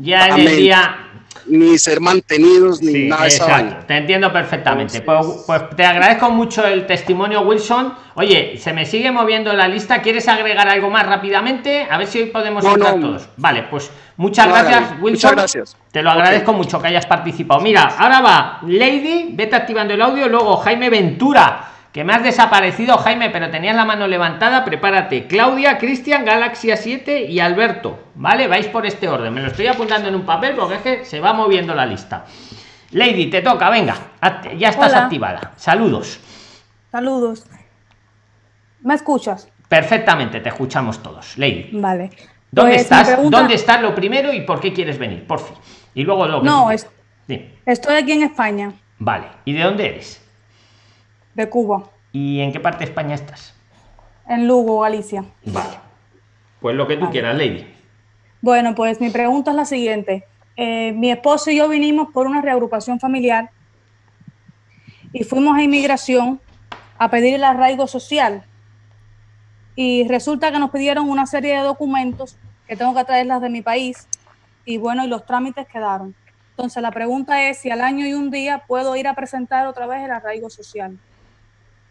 ya en el día ni ser mantenidos ni nada exacto, Te entiendo perfectamente. Pues, pues, te agradezco mucho el testimonio, Wilson. Oye, se me sigue moviendo la lista. ¿Quieres agregar algo más rápidamente? A ver si hoy podemos entrar todos. Vale, pues muchas gracias, Wilson. Muchas gracias. Te lo agradezco mucho que hayas participado. Mira, ahora va Lady, vete activando el audio, luego Jaime Ventura que me has desaparecido, Jaime, pero tenías la mano levantada. Prepárate. Claudia, Cristian, Galaxia 7 y Alberto. ¿Vale? Vais por este orden. Me lo estoy apuntando en un papel porque es que se va moviendo la lista. Lady, te toca, venga. Ya estás activada. Saludos. Saludos. ¿Me escuchas? Perfectamente, te escuchamos todos. Lady. Vale. ¿Dónde pues, estás? ¿Dónde estás lo primero y por qué quieres venir? Por fin. Y luego lo No, estoy aquí en España. Vale. ¿Y de dónde eres? De Cuba. ¿Y en qué parte de España estás? En Lugo, Galicia. Vale. Pues lo que tú quieras, Lady. Bueno, pues mi pregunta es la siguiente. Eh, mi esposo y yo vinimos por una reagrupación familiar y fuimos a inmigración a pedir el arraigo social. Y resulta que nos pidieron una serie de documentos que tengo que traerlas de mi país y bueno, y los trámites quedaron. Entonces la pregunta es si al año y un día puedo ir a presentar otra vez el arraigo social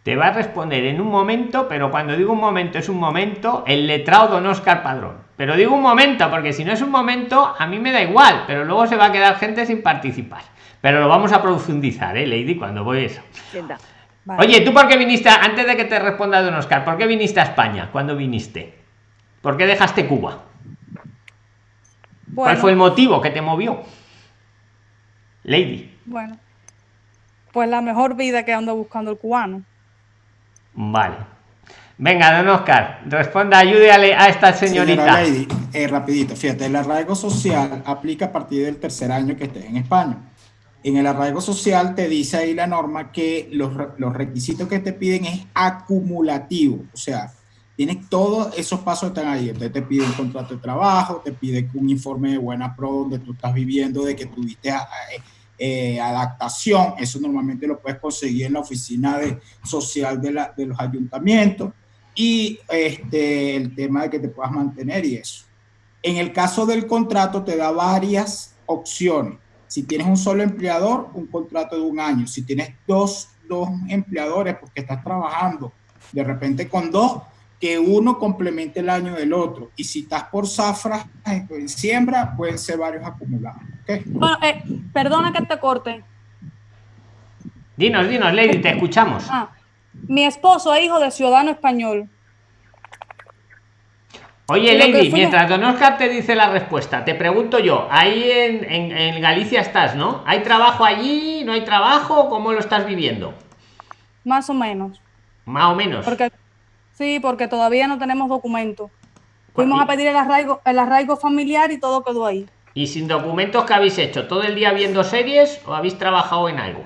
te va a responder en un momento, pero cuando digo un momento es un momento, el letrado don Oscar Padrón. Pero digo un momento, porque si no es un momento, a mí me da igual, pero luego se va a quedar gente sin participar. Pero lo vamos a profundizar, ¿eh, Lady? Cuando voy eso. Oye, ¿tú por qué viniste, antes de que te responda don Oscar, por qué viniste a España? ¿Cuándo viniste? ¿Por qué dejaste Cuba? ¿Cuál fue el motivo que te movió? Lady. Bueno, pues la mejor vida que ando buscando el cubano. Vale. Venga, don Oscar, responda, ayúdale a esta señorita. Eh, rapidito, fíjate, el arraigo social aplica a partir del tercer año que estés en España. En el arraigo social te dice ahí la norma que los, los requisitos que te piden es acumulativo, o sea, tienes todos esos pasos están ahí. Entonces te pide un contrato de trabajo, te pide un informe de buena pro donde tú estás viviendo, de que tuviste eh, adaptación, eso normalmente lo puedes conseguir en la oficina de, social de, la, de los ayuntamientos y este, el tema de que te puedas mantener y eso. En el caso del contrato te da varias opciones. Si tienes un solo empleador, un contrato de un año. Si tienes dos, dos empleadores porque estás trabajando de repente con dos, que uno complemente el año del otro. Y si estás por zafra, en siembra, pueden ser varios acumulados. Bueno, eh, perdona que te corte. Dinos, dinos, Lady, te escuchamos. Ah, mi esposo es hijo de ciudadano español. Oye, Lady, mientras Don Oscar te dice la respuesta, te pregunto yo, ahí en, en, Galicia estás, ¿no? ¿Hay trabajo allí? ¿No hay trabajo? ¿Cómo lo estás viviendo? Más o menos. Más o menos. Porque Sí, porque todavía no tenemos documentos. Fuimos a pedir el arraigo, el arraigo familiar y todo quedó ahí. ¿Y sin documentos qué habéis hecho? ¿Todo el día viendo series o habéis trabajado en algo?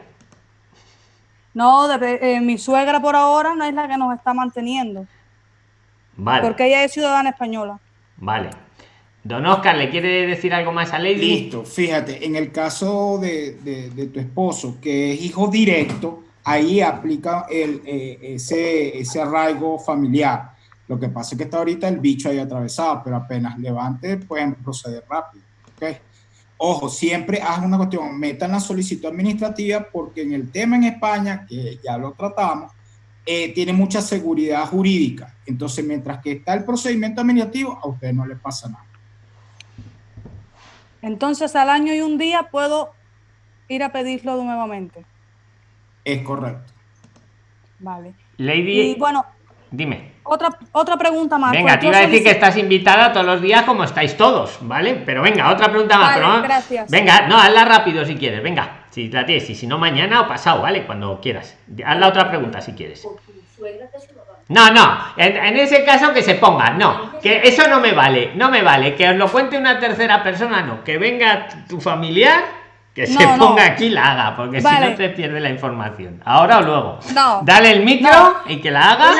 No, eh, mi suegra por ahora no es la que nos está manteniendo. Vale. Porque ella es ciudadana española. Vale. Don Oscar, ¿le quiere decir algo más a Lady? Listo, fíjate, en el caso de, de tu esposo, que es hijo directo, ahí aplica el, eh, ese, arraigo familiar. Lo que pasa es que está ahorita el bicho ahí atravesado, pero apenas levante pueden proceder rápido. Ojo, siempre haz una cuestión, metan la solicitud administrativa porque en el tema en España, que ya lo tratamos, eh, tiene mucha seguridad jurídica. Entonces, mientras que está el procedimiento administrativo, a usted no le pasa nada. Entonces, al año y un día puedo ir a pedirlo nuevamente. Es correcto. Vale. Lady. Y bueno. Dime. Otra, otra pregunta más. Venga, te iba a decir que estás invitada todos los días como estáis todos, ¿vale? Pero venga, otra pregunta más. Vale, gracias. Venga, no, hazla rápido si quieres, venga. Si la tienes, y si no mañana o pasado, ¿vale? Cuando quieras. Haz la otra pregunta si quieres. No, no, en, ese caso que se ponga, no, que eso no me vale, no me vale, que os lo cuente una tercera persona, no, que venga tu familiar, que se ponga aquí la haga, porque si no te pierde la información. Ahora o luego. No. Dale el micro y que la haga.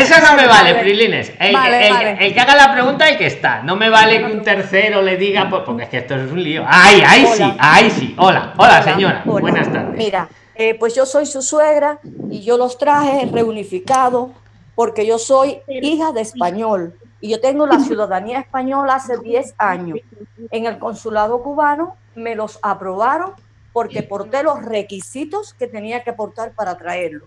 Eso no me vale, Prilines. El, que haga la pregunta y que está. No me vale que un tercero le diga, porque es que esto es un lío. Ay, ahí sí, ahí sí. Hola, hola, señora. Buenas tardes. Mira, eh, pues yo soy su suegra y yo los traje reunificados porque yo soy hija de español y yo tengo la ciudadanía española hace 10 años. En el consulado cubano me los aprobaron porque porté los requisitos que tenía que aportar para traerlo.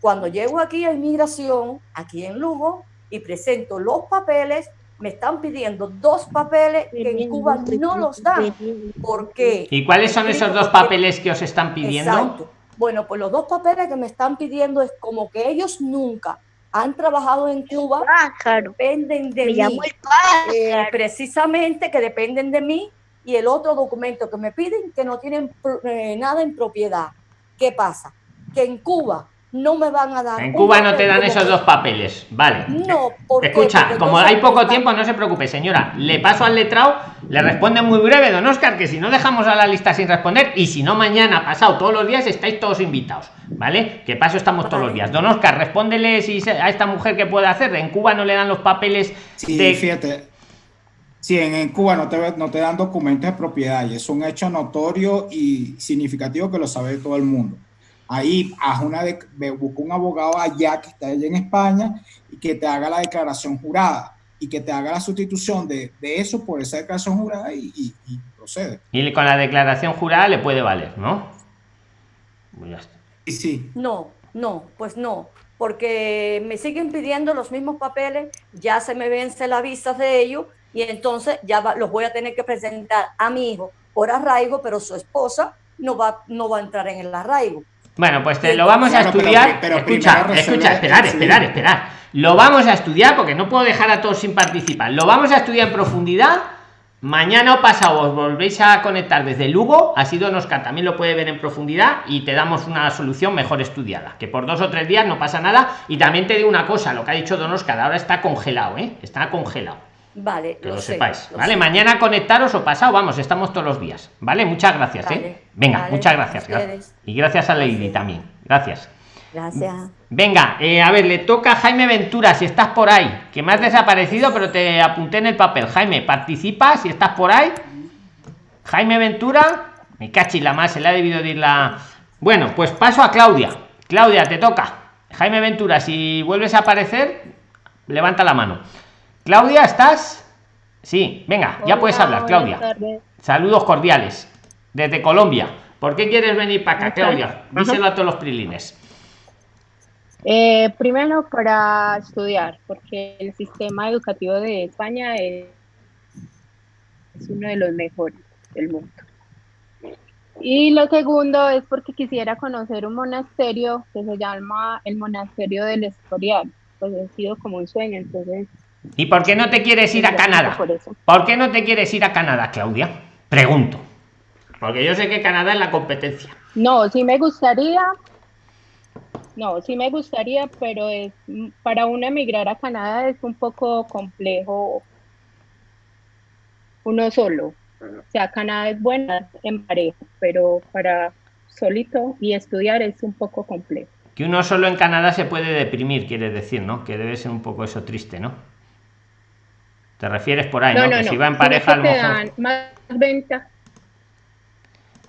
Cuando llego aquí a inmigración, aquí en Lugo, y presento los papeles, me están pidiendo dos papeles que en Cuba no los dan. ¿Por qué? ¿Y cuáles son esos dos papeles que os están pidiendo? Exacto. Bueno, pues los dos papeles que me están pidiendo es como que ellos nunca han trabajado en Cuba, dependen de mí, eh, precisamente que dependen de mí, y el otro documento que me piden que no tienen eh, nada en propiedad. ¿Qué pasa? Que en Cuba no me van a dar. En Cuba no te dan esos dos papeles, vale. No, Escucha, como hay poco tiempo, no se preocupe, señora. Le paso al letrado, le responde muy breve, don Oscar, que si no dejamos a la lista sin responder, y si no mañana, pasado, todos los días, estáis todos invitados, ¿vale? Que paso estamos todos los días. Don Oscar, respóndele si a esta mujer que puede hacer. En Cuba no le dan los papeles. Sí, fíjate. Sí, en, Cuba no te, no te dan documentos de propiedad y es un hecho notorio y significativo que lo sabe todo el mundo ahí haz una de, busca un abogado allá que está allá en España y que te haga la declaración jurada y que te haga la sustitución de, eso por esa declaración jurada y, procede. Y con la declaración jurada le puede valer, ¿no? Pues sí, sí. No, no, pues no, porque me siguen pidiendo los mismos papeles, ya se me vence la visa de ellos y entonces ya los voy a tener que presentar a mi hijo por arraigo, pero su esposa no va, no va a entrar en el arraigo. Bueno, pues te lo vamos a estudiar. escucha, escucha, esperar, esperar, esperar. Lo vamos a estudiar porque no puedo dejar a todos sin participar. Lo vamos a estudiar en profundidad. Mañana o pasado os volvéis a conectar desde Lugo. Así Don Oscar también lo puede ver en profundidad y te damos una solución mejor estudiada. Que por dos o tres días no pasa nada. Y también te digo una cosa: lo que ha dicho Don Oscar ahora está congelado, ¿eh? Está congelado. Vale, que lo, sepáis. vale, mañana conectaros o pasado, vamos, estamos todos los días. Vale, muchas gracias, ¿eh? Venga, muchas gracias, Y gracias a Lady también. Gracias. Gracias. Venga, eh, a ver, le toca a Jaime Ventura, si estás por ahí, que me has desaparecido, pero te apunté en el papel. Jaime, participa si estás por ahí. Jaime Ventura, me cachi la más, se le ha debido decir la. Bueno, pues paso a Claudia. Claudia, te toca. Jaime Ventura, si vuelves a aparecer, levanta la mano. Claudia, ¿estás? Sí, venga, ya puedes hablar, Claudia. Saludos cordiales desde Colombia. ¿Por qué quieres venir para acá, Claudia? Díselo a todos los prilines. Eh, primero para estudiar, porque el sistema educativo de España es, uno de los mejores del mundo. Y lo segundo es porque quisiera conocer un monasterio que se llama el Monasterio del Escorial. Pues ha sido como un sueño, entonces ¿Y por qué no te quieres ir a Canadá? Por, qué no te quieres ir a Canadá, Claudia? Pregunto. Porque yo sé que Canadá es la competencia. No, sí me gustaría. No, sí me gustaría, pero es para uno emigrar a Canadá es un poco complejo uno solo. O sea, Canadá es buena en pareja, pero para solito y estudiar es un poco complejo. Que uno solo en Canadá se puede deprimir, quiere decir, ¿no? Que debe ser un poco eso triste, ¿no? Te refieres por ahí, ¿no? que si va en pareja, a lo mejor. Más venta.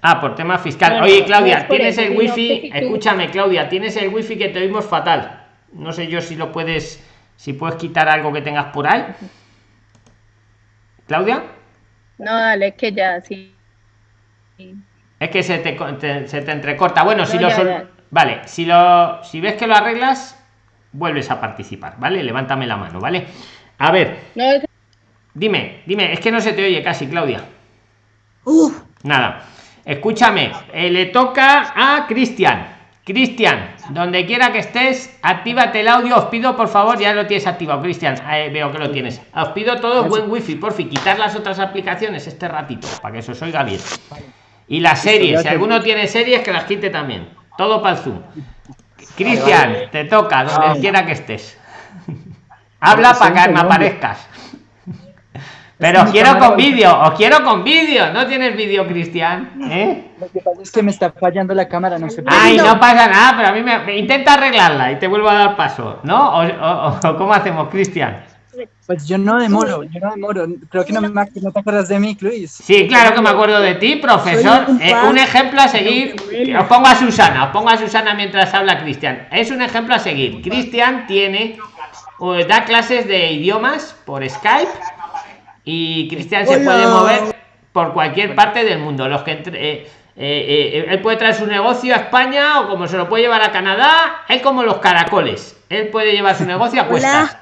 Ah, por tema fiscal. Oye, Claudia, tienes el wifi. Escúchame, Claudia, tienes el wifi que te oímos fatal. No sé yo si lo puedes, si puedes quitar algo que tengas por ahí. Claudia. No, dale, es que ya sí. Es que se te, se te entrecorta. Bueno, si lo vale, si lo si ves que lo arreglas, vuelves a participar, ¿vale? Levántame la mano, ¿vale? A ver. No, Dime, dime, es que no se te oye casi, Claudia. Nada. Escúchame, eh, le toca a Cristian. Cristian, donde quiera que estés, actívate el audio. Os pido, por favor, ya lo tienes activado, Cristian. veo que lo tienes. Os pido todo buen wifi, por fin, quitar las otras aplicaciones este ratito, para que se os oiga bien. Y las series, si alguno tiene series, que las quite también. Todo para el Zoom. Cristian, te toca, donde quiera que estés. Habla para que me aparezcas. Pero os quiero con vídeo, os quiero con vídeo. ¿No tienes vídeo, Cristian? ¿Eh? Lo que pasa es que me está fallando la cámara, no sé. Ay, no pasa nada, pero a mí me, intenta arreglarla y te vuelvo a dar paso, ¿no? ¿O, cómo hacemos, Cristian? Pues yo no demoro, yo no demoro. Creo que no, no te acuerdas de mí, Luis. Sí, claro que me acuerdo de ti, profesor. un eh, ejemplo a seguir. Os pongo a Susana, os pongo a Susana mientras habla Cristian. Es un ejemplo a seguir. Cristian tiene, da clases de idiomas por Skype y Cristian se puede mover por cualquier parte del mundo. Los que entre, eh, eh, eh, él puede traer su negocio a España o como se lo puede llevar a Canadá, es como los caracoles. Él puede llevar su negocio a cuestas.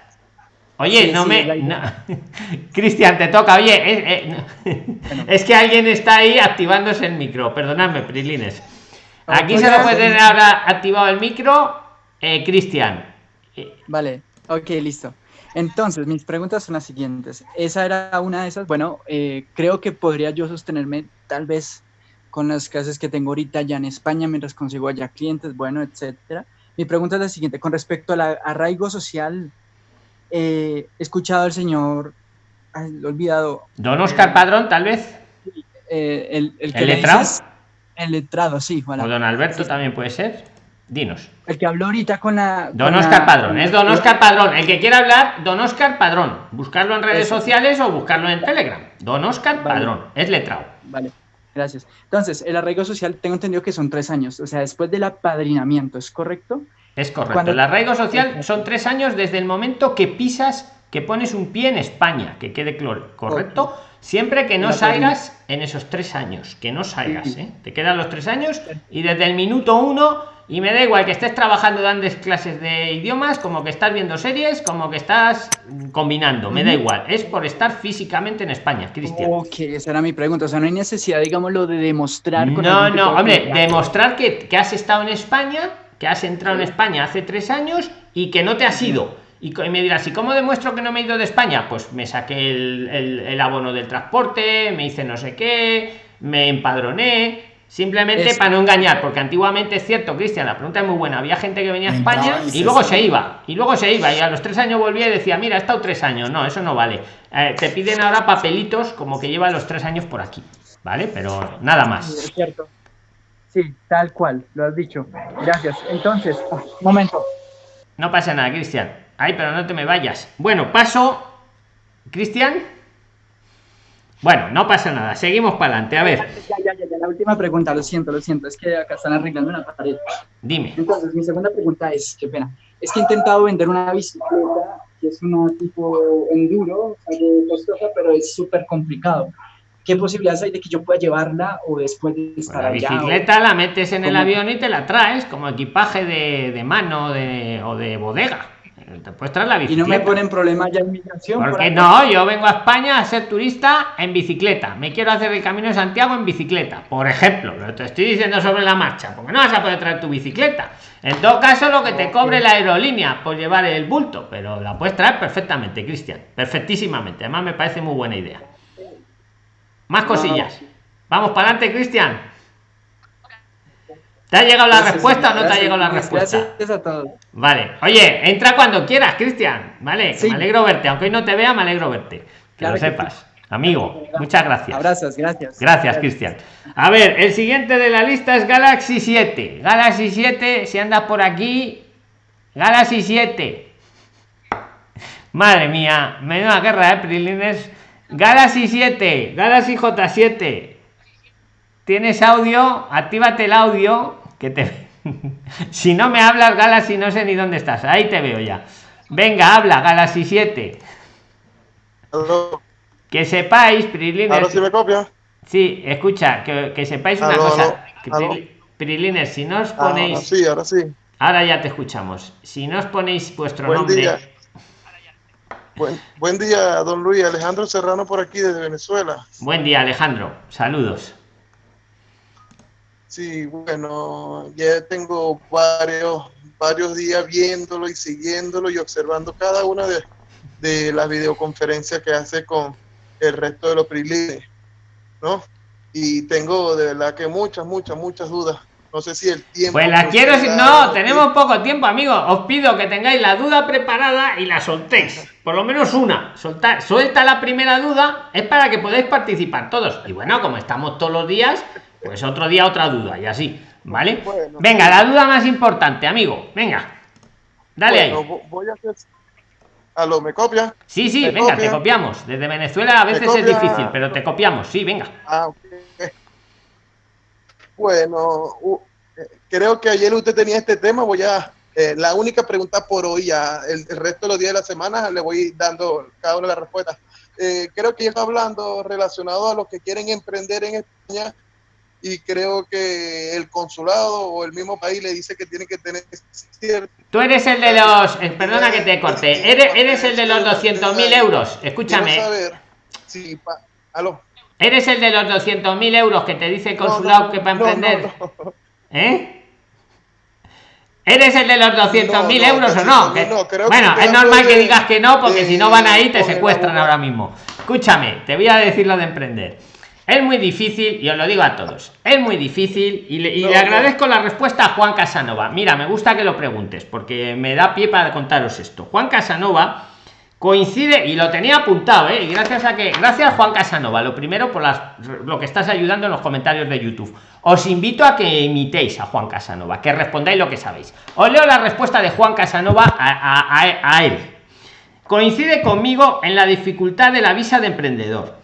Oye, no me. Cristian, te toca. Oye, es, que alguien está ahí activándose el micro. Perdonadme, Prilines. Aquí se lo puede tener ahora activado el micro, Cristian. Vale, ok, listo. Entonces, mis preguntas son las siguientes. Esa era una de esas. Bueno, eh, creo que podría yo sostenerme tal vez con las clases que tengo ahorita ya en España mientras consigo allá clientes, bueno, etcétera. Mi pregunta es la siguiente. Con respecto al arraigo social, eh, he escuchado al señor, ay, lo he olvidado. Don Oscar Padrón, tal vez. Eh, el, el, que letrado? el letrado, sí. O don Alberto también puede ser. Dinos. El que habló ahorita con la. Don Oscar Padrón, es Don Oscar Padrón. El que quiera hablar, Don Oscar Padrón. Buscarlo en redes sociales o buscarlo en Telegram. Don Oscar Padrón, es letrado. Vale, gracias. Entonces, el arraigo social, tengo entendido que son tres años, o sea, después del apadrinamiento, ¿es correcto? Es correcto. El arraigo social son tres años desde el momento que pisas, que pones un pie en España, que quede correcto. Siempre que no salgas en esos tres años, que no salgas, ¿eh? Te quedan los tres años y desde el minuto uno y me da igual que estés trabajando dando clases de idiomas, como que estás viendo series, como que estás combinando, me da igual. Es por estar físicamente en España, Cristian. Ok, esa era mi pregunta. O sea, no hay necesidad, digámoslo, de demostrar. no, no, hombre, demostrar que, has estado en España, que has entrado en España hace tres años y que no te has ido. Y, me dirás, ¿y cómo demuestro que no me he ido de España? Pues me saqué el, el abono del transporte, me hice no sé qué, me empadroné Simplemente para no engañar, porque antiguamente es cierto, Cristian, la pregunta es muy buena. Había gente que venía a España y luego se iba, y luego se iba, y a los tres años volvía y decía, mira, he estado tres años. No, eso no vale. Eh, te piden ahora papelitos como que lleva los tres años por aquí, ¿vale? Pero nada más. es cierto. Sí, tal cual, lo has dicho. Gracias. Entonces, un momento. No pasa nada, Cristian. Ay, pero no te me vayas. Bueno, paso. Cristian. Bueno, no pasa nada, seguimos para adelante. A ver. Ya, ya, ya, la última pregunta, lo siento, lo siento, es que acá están arreglando una pared. Dime. Entonces, mi segunda pregunta es, qué pena, es que he intentado vender una bicicleta que es una tipo enduro, algo costosa, pero es súper complicado. ¿Qué posibilidades hay de que yo pueda llevarla o después de estar La bicicleta la metes en el avión y te la traes como equipaje de, de mano de, o de bodega te puedes traer la bicicleta. Y no me ponen problema ya en migración. Porque no, yo vengo a España a ser turista en bicicleta. Me quiero hacer el camino de Santiago en bicicleta, por ejemplo. Lo te estoy diciendo sobre la marcha, porque no vas a poder traer tu bicicleta. En todo caso, lo que te cobre la aerolínea por llevar el bulto, pero la puedes traer perfectamente, Cristian. Perfectísimamente. Además, me parece muy buena idea. Más cosillas. Vamos para adelante, Cristian. ¿Te ha llegado la respuesta o no te ha llegado la respuesta? Gracias a todos. Vale. Oye, entra cuando quieras, Cristian. Vale, me alegro verte. Aunque hoy no te vea, me alegro verte. Que lo sepas. Amigo, muchas gracias. Abrazos, gracias. Gracias, Cristian. A ver, el siguiente de la lista es Galaxy 7. Galaxy 7, si andas por aquí. Galaxy 7. Madre mía, menuda guerra, ¿eh, Prilines? Galaxy 7, Galaxy J7. ¿Tienes audio? Actívate el audio. Que te. si no me hablas, Galaxy, no sé ni dónde estás. Ahí te veo ya. Venga, habla, Galaxy 7. Que sepáis, Prilines. Ahora sí me copia. Sí, escucha, que, sepáis una cosa. Prilines, si no os ponéis. Ahora sí, ahora sí. Ahora ya te escuchamos. Si no os ponéis vuestro nombre. Día. Buen, buen día, don Luis. Alejandro Serrano por aquí desde Venezuela. Buen día, Alejandro. Saludos. Sí, bueno, ya tengo varios, varios días viéndolo y siguiéndolo y observando cada una de, las videoconferencias que hace con el resto de los prilines, ¿no? Y tengo de verdad que muchas, muchas, muchas dudas No sé si el tiempo. Pues la quiero. No, tenemos poco tiempo, amigo. Os pido que tengáis la duda preparada y la soltéis. Por lo menos una. Soltar, suelta la primera duda. Es para que podáis participar todos. Y bueno, como estamos todos los días, pues otro día otra duda y así. ¿Vale? Venga, la duda más importante, amigo. Venga. Dale ahí. Voy a hacer... ¿Aló, me copia? Sí, sí, venga, te copiamos. Desde Venezuela a veces es difícil, pero te copiamos. Sí, venga. Ah, okay. Bueno, uh, creo que ayer usted tenía este tema. Voy a. Eh, la única pregunta por hoy, ya el, el, resto de los días de la semana le voy dando cada una de las respuestas. Eh, creo que está hablando relacionado a los que quieren emprender en España y creo que el consulado o el mismo país le dice que tiene que tener cierto... Tú eres el de los... Eh, perdona que te corte. Eres, eres el de los 200.000 euros. Escúchame. Pa, ¿aló? Eres el de los 200.000 euros que te dice el consulado no, no, que para emprender. No, ¿Eh? ¿Eres el de los 200.000 euros o no? Bueno, es normal que digas que no, porque si no van ahí te secuestran ahora mismo. Escúchame, te voy a decir lo de emprender. Es muy difícil, y os lo digo a todos, es muy difícil, y le, y le agradezco la respuesta a Juan Casanova. Mira, me gusta que lo preguntes, porque me da pie para contaros esto. Juan Casanova coincide y lo tenía apuntado ¿eh? y gracias a que gracias Juan Casanova lo primero por las, lo que estás ayudando en los comentarios de YouTube os invito a que imitéis a Juan Casanova que respondáis lo que sabéis os leo la respuesta de Juan Casanova a, a, a, a él coincide conmigo en la dificultad de la visa de emprendedor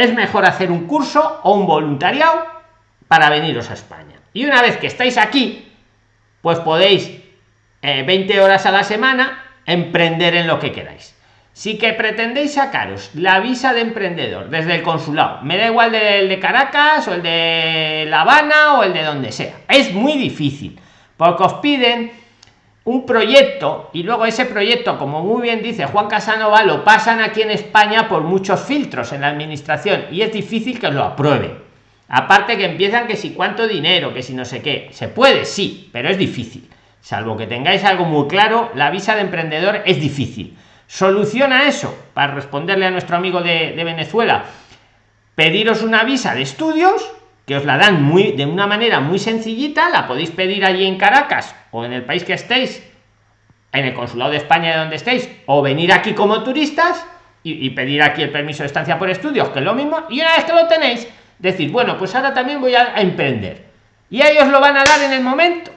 es mejor hacer un curso o un voluntariado para veniros a España. Y una vez que estáis aquí pues podéis eh, 20 horas a la semana emprender en lo que queráis. Si que pretendéis sacaros la visa de emprendedor desde el consulado, me da igual del de Caracas o el de La Habana o el de donde sea, es muy difícil, porque os piden un proyecto y luego ese proyecto, como muy bien dice Juan Casanova, lo pasan aquí en España por muchos filtros en la administración y es difícil que lo aprueben. Aparte que empiezan que si cuánto dinero, que si no sé qué, se puede, sí, pero es difícil. Salvo que tengáis algo muy claro, la visa de emprendedor es difícil soluciona eso para responderle a nuestro amigo de, de, Venezuela pediros una visa de estudios que os la dan muy de una manera muy sencillita la podéis pedir allí en Caracas o en el país que estéis en el consulado de España de donde estéis o venir aquí como turistas y, pedir aquí el permiso de estancia por estudios que es lo mismo y una vez que lo tenéis decir bueno pues ahora también voy a, a emprender y ellos lo van a dar en el momento.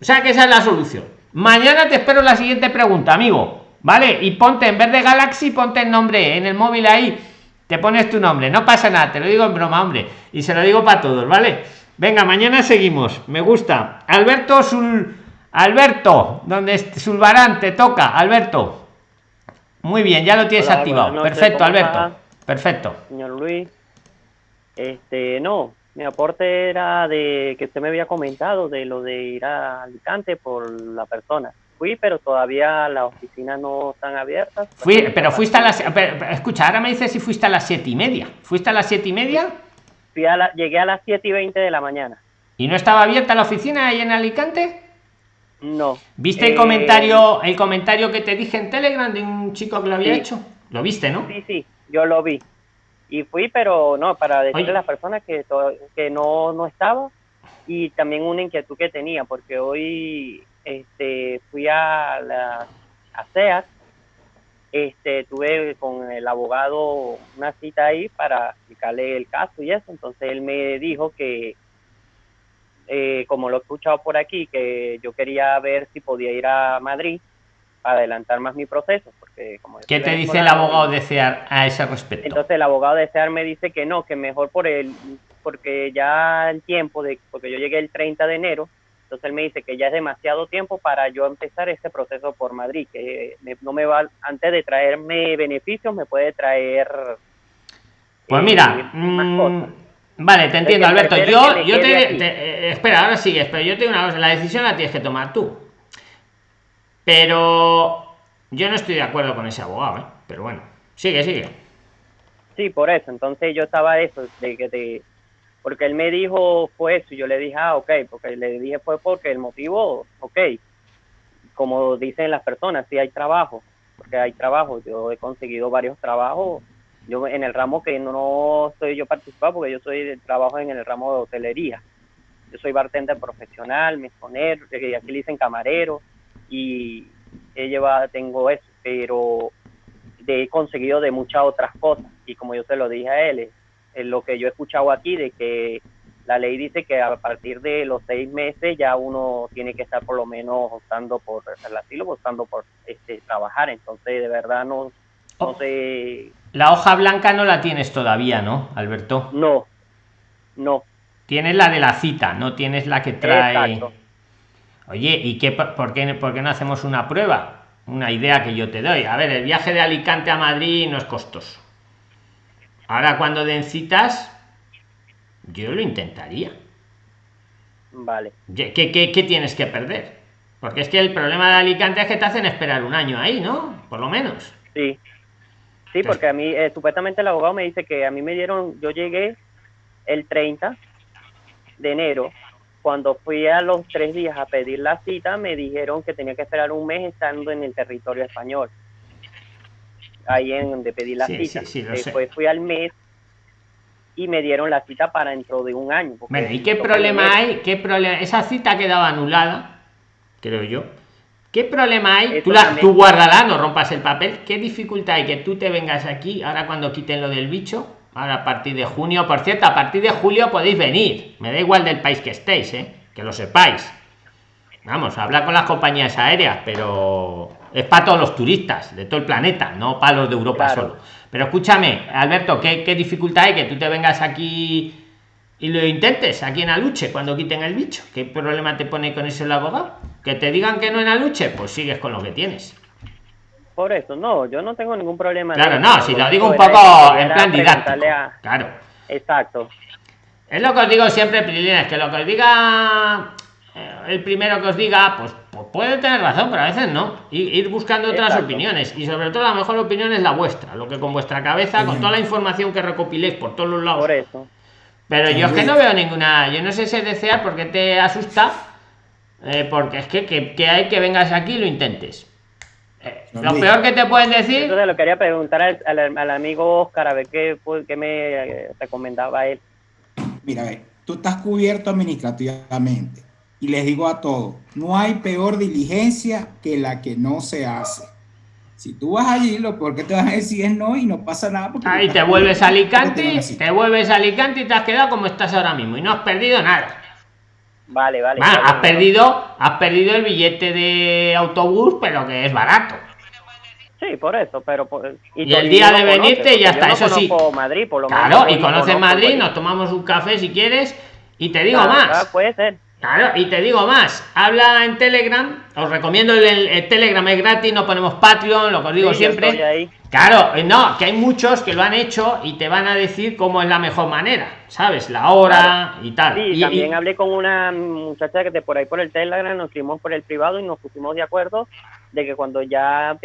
O sea que esa es la solución. Mañana te espero la siguiente pregunta amigo ¿vale? Y ponte en vez de Galaxy, ponte el nombre en el móvil ahí, te pones tu nombre, no pasa nada, te lo digo en broma, hombre, y se lo digo para todos, ¿vale? Venga, mañana seguimos, me gusta. Alberto Sul, Alberto, donde Sulbarán te toca, Alberto. Muy bien, ya lo tienes Hola, activado. Perfecto, Alberto. Está? Perfecto. Señor Luis, este, no, mi aporte era de que usted me había comentado de lo de ir a Alicante por la persona fui, pero todavía las oficinas no están abiertas. Fui, pero fuiste a las... escucha, ahora me dices si fuiste a las siete y media. ¿Fuiste a las siete y media? Fui a la, llegué a las siete y veinte de la mañana. ¿Y no estaba abierta la oficina ahí en Alicante? No. ¿Viste eh... el comentario el comentario que te dije en Telegram de un chico que lo había sí. hecho? ¿Lo viste, no? Sí, sí, yo lo vi. Y fui, pero no, para decirle Oye. a las personas que, que no, no estaba y también una inquietud que tenía, porque hoy este, fui a la a CEAT, este, tuve con el abogado una cita ahí para explicarle el caso y eso, entonces él me dijo que, eh, como lo he escuchado por aquí, que yo quería ver si podía ir a Madrid adelantar más mi proceso, porque como... ¿Qué te dice el abogado de CEAR a ese respecto? Entonces el abogado de CEAR me dice que no, que mejor por el, porque ya el tiempo de, porque yo llegué el 30 de enero, entonces él me dice que ya es demasiado tiempo para yo empezar este proceso por Madrid, que me, no me va, antes de traerme beneficios, me puede traer... Pues eh, mira, mmm, vale, te entiendo, Alberto. Yo, yo te, te eh, espera, ahora sigues, pero yo tengo una cosa, la decisión la tienes que tomar tú. Pero yo no estoy de acuerdo con ese abogado, ¿eh? Pero bueno, sigue, sigue. Sí, por eso. Entonces yo estaba eso, de que te, porque él me dijo fue eso y yo le dije ah ok porque le dije fue porque el motivo ok como dicen las personas sí hay trabajo porque hay trabajo yo he conseguido varios trabajos yo en el ramo que no estoy yo participado porque yo soy de trabajo en el ramo de hotelería yo soy bartender profesional, mesonero, aquí le dicen camarero, y he llevado, tengo eso, pero he conseguido de muchas otras cosas. Y como yo se lo dije a él, es lo que yo he escuchado aquí de que la ley dice que a partir de los seis meses ya uno tiene que estar por lo menos optando por el asilo, optando por este, trabajar. Entonces, de verdad, no, no Oh. sé. La hoja blanca no la tienes todavía, ¿no, Alberto? No, no. Tienes la de la cita, no tienes la que trae. Exacto. Oye, ¿y qué, por, qué, por qué no hacemos una prueba? Una idea que yo te doy. A ver, el viaje de Alicante a Madrid no es costoso. Ahora, cuando den citas, yo lo intentaría. Vale. ¿Qué, qué, qué tienes que perder? Porque es que el problema de Alicante es que te hacen esperar un año ahí, ¿no? Por lo menos. Sí. Sí, porque a mí, eh, supuestamente el abogado me dice que a mí me dieron, yo llegué el 30 de enero. Cuando fui a los tres días a pedir la cita, me dijeron que tenía que esperar un mes estando en el territorio español. Ahí en donde pedí la Sí, cita. sí, sí, lo sé. Después fui al mes y me dieron la cita para dentro de un año. Bueno, ¿y qué problema hay? ¿Qué problema? Esa cita ha quedado anulada, creo yo. ¿Qué problema hay? Tú, la, tú guárdala, no rompas el papel. ¿Qué dificultad hay que tú te vengas aquí ahora cuando quiten lo del bicho? Ahora a partir de junio, por cierto, a partir de julio podéis venir. Me da igual del país que estéis, ¿eh? que lo sepáis. Vamos, hablar con las compañías aéreas, pero es para todos los turistas de todo el planeta, no para los de Europa Claro. solo. Pero escúchame, Alberto, ¿qué, ¿qué dificultad hay que tú te vengas aquí y lo intentes aquí en Aluche cuando quiten el bicho? ¿Qué problema te pone con eso el abogado? Que te digan que no en Aluche, pues sigues con lo que tienes. Por eso, no, yo no tengo ningún problema. Claro, no, si lo digo un poco en plan didáctico. a- Claro. Exacto. Es lo que os digo siempre, Prilines, que lo que os diga eh, el primero que os diga, pues, pues puede tener razón, pero a veces no. Y ir buscando otras Exacto. opiniones. Y sobre todo la mejor opinión es la vuestra, lo que con vuestra cabeza, con toda la información que recopiléis por todos los lados. Por eso. Pero yo es que no veo ninguna. Yo no sé si desear porque te asusta. eh, porque es que, que, que hay que vengas aquí y lo intentes. Eh, lo peor que te pueden decir. Entonces lo quería preguntar al, al- al amigo Oscar a ver qué, fue- qué me eh, recomendaba él. Mira, ve, tú estás cubierto administrativamente. Y les digo a todos, no hay peor diligencia que la que no se hace. Si tú vas allí, lo peor que te van a decir es no y no pasa nada. Porque Ahí te vuelves a te Alicante, a decir. te vuelves a Alicante y te has quedado como estás ahora mismo y no has perdido nada. Vale, vale. Está has perdido, has perdido el billete de autobús, pero que es barato. Sí, por eso, pero... por- Y el día de venirte ya está, eso sí. Madrid, por lo menos. Claro, y no conoces Madrid, Madrid. nos tomamos un café si quieres y te digo Claro, más. claro, puede ser. Claro, y te digo más, habla en Telegram, os recomiendo el, el- el Telegram, es gratis, no ponemos Patreon, lo que os digo Sí, siempre. Claro, eh, no, que hay muchos que lo han hecho y te van a decir cómo es la mejor manera, ¿sabes? La hora y tal. Sí, Y- también y- hablé con una muchacha que de por ahí por el Telegram nos escribimos por el privado y nos pusimos de acuerdo de que cuando ya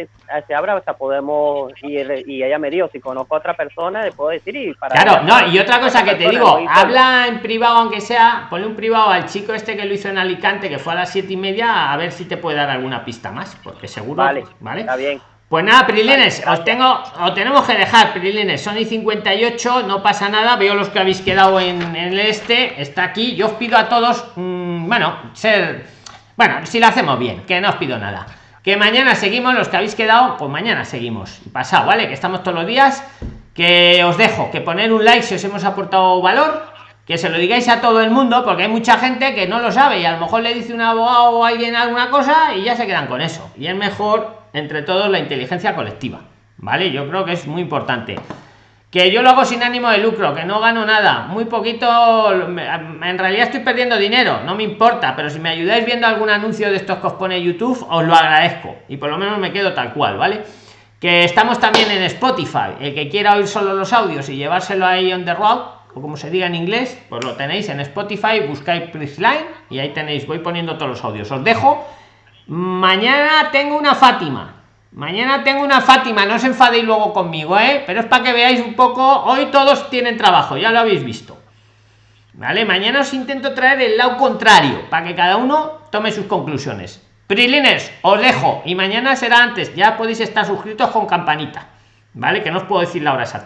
se abra hasta podemos ir y ella me dijo si conozco a otra persona le puedo decir y para Claro, no, y otra cosa que te digo, habla en privado aunque sea, ponle un privado al chico este que lo hizo en Alicante, que fue a las siete y media, a ver si te puede dar alguna pista más, porque seguro, Vale, ¿vale? está bien. Pues nada, Prilines, os tengo, os tenemos que dejar, Prilines, son y 58, no pasa nada, veo los que habéis quedado en, en el este, está aquí, yo os pido a todos, mm, bueno, ser, bueno, si lo hacemos bien, que no os pido nada. Que mañana seguimos, los que habéis quedado, pues mañana seguimos. Pasado, ¿vale? Que estamos todos los días. Que os dejo, que poner un like si os hemos aportado valor, que se lo digáis a todo el mundo, porque hay mucha gente que no lo sabe y a lo mejor le dice un abogado o alguien alguna cosa y ya se quedan con eso. Y es mejor, entre todos, la inteligencia colectiva. ¿Vale? Yo creo que es muy importante. Que yo lo hago sin ánimo de lucro, que no gano nada, muy poquito, en realidad estoy perdiendo dinero, no me importa, pero si me ayudáis viendo algún anuncio de estos que os pone YouTube, os lo agradezco. Y por lo menos me quedo tal cual, ¿vale? Que estamos también en Spotify, el que quiera oír solo los audios y llevárselo ahí on the road, o como se diga en inglés, pues lo tenéis en Spotify, buscáis Prisline y ahí tenéis, voy poniendo todos los audios. Os dejo, mañana tengo una Fátima, Mañana tengo una Fátima, no os enfadéis luego conmigo, ¿eh? Pero es para que veáis un poco. Hoy todos tienen trabajo, ya lo habéis visto. ¿Vale? Mañana os intento traer el lado contrario, para que cada uno tome sus conclusiones. Prilines, os dejo. Y mañana será antes. Ya podéis estar suscritos con campanita. ¿Vale? Que no os puedo decir la hora exacta.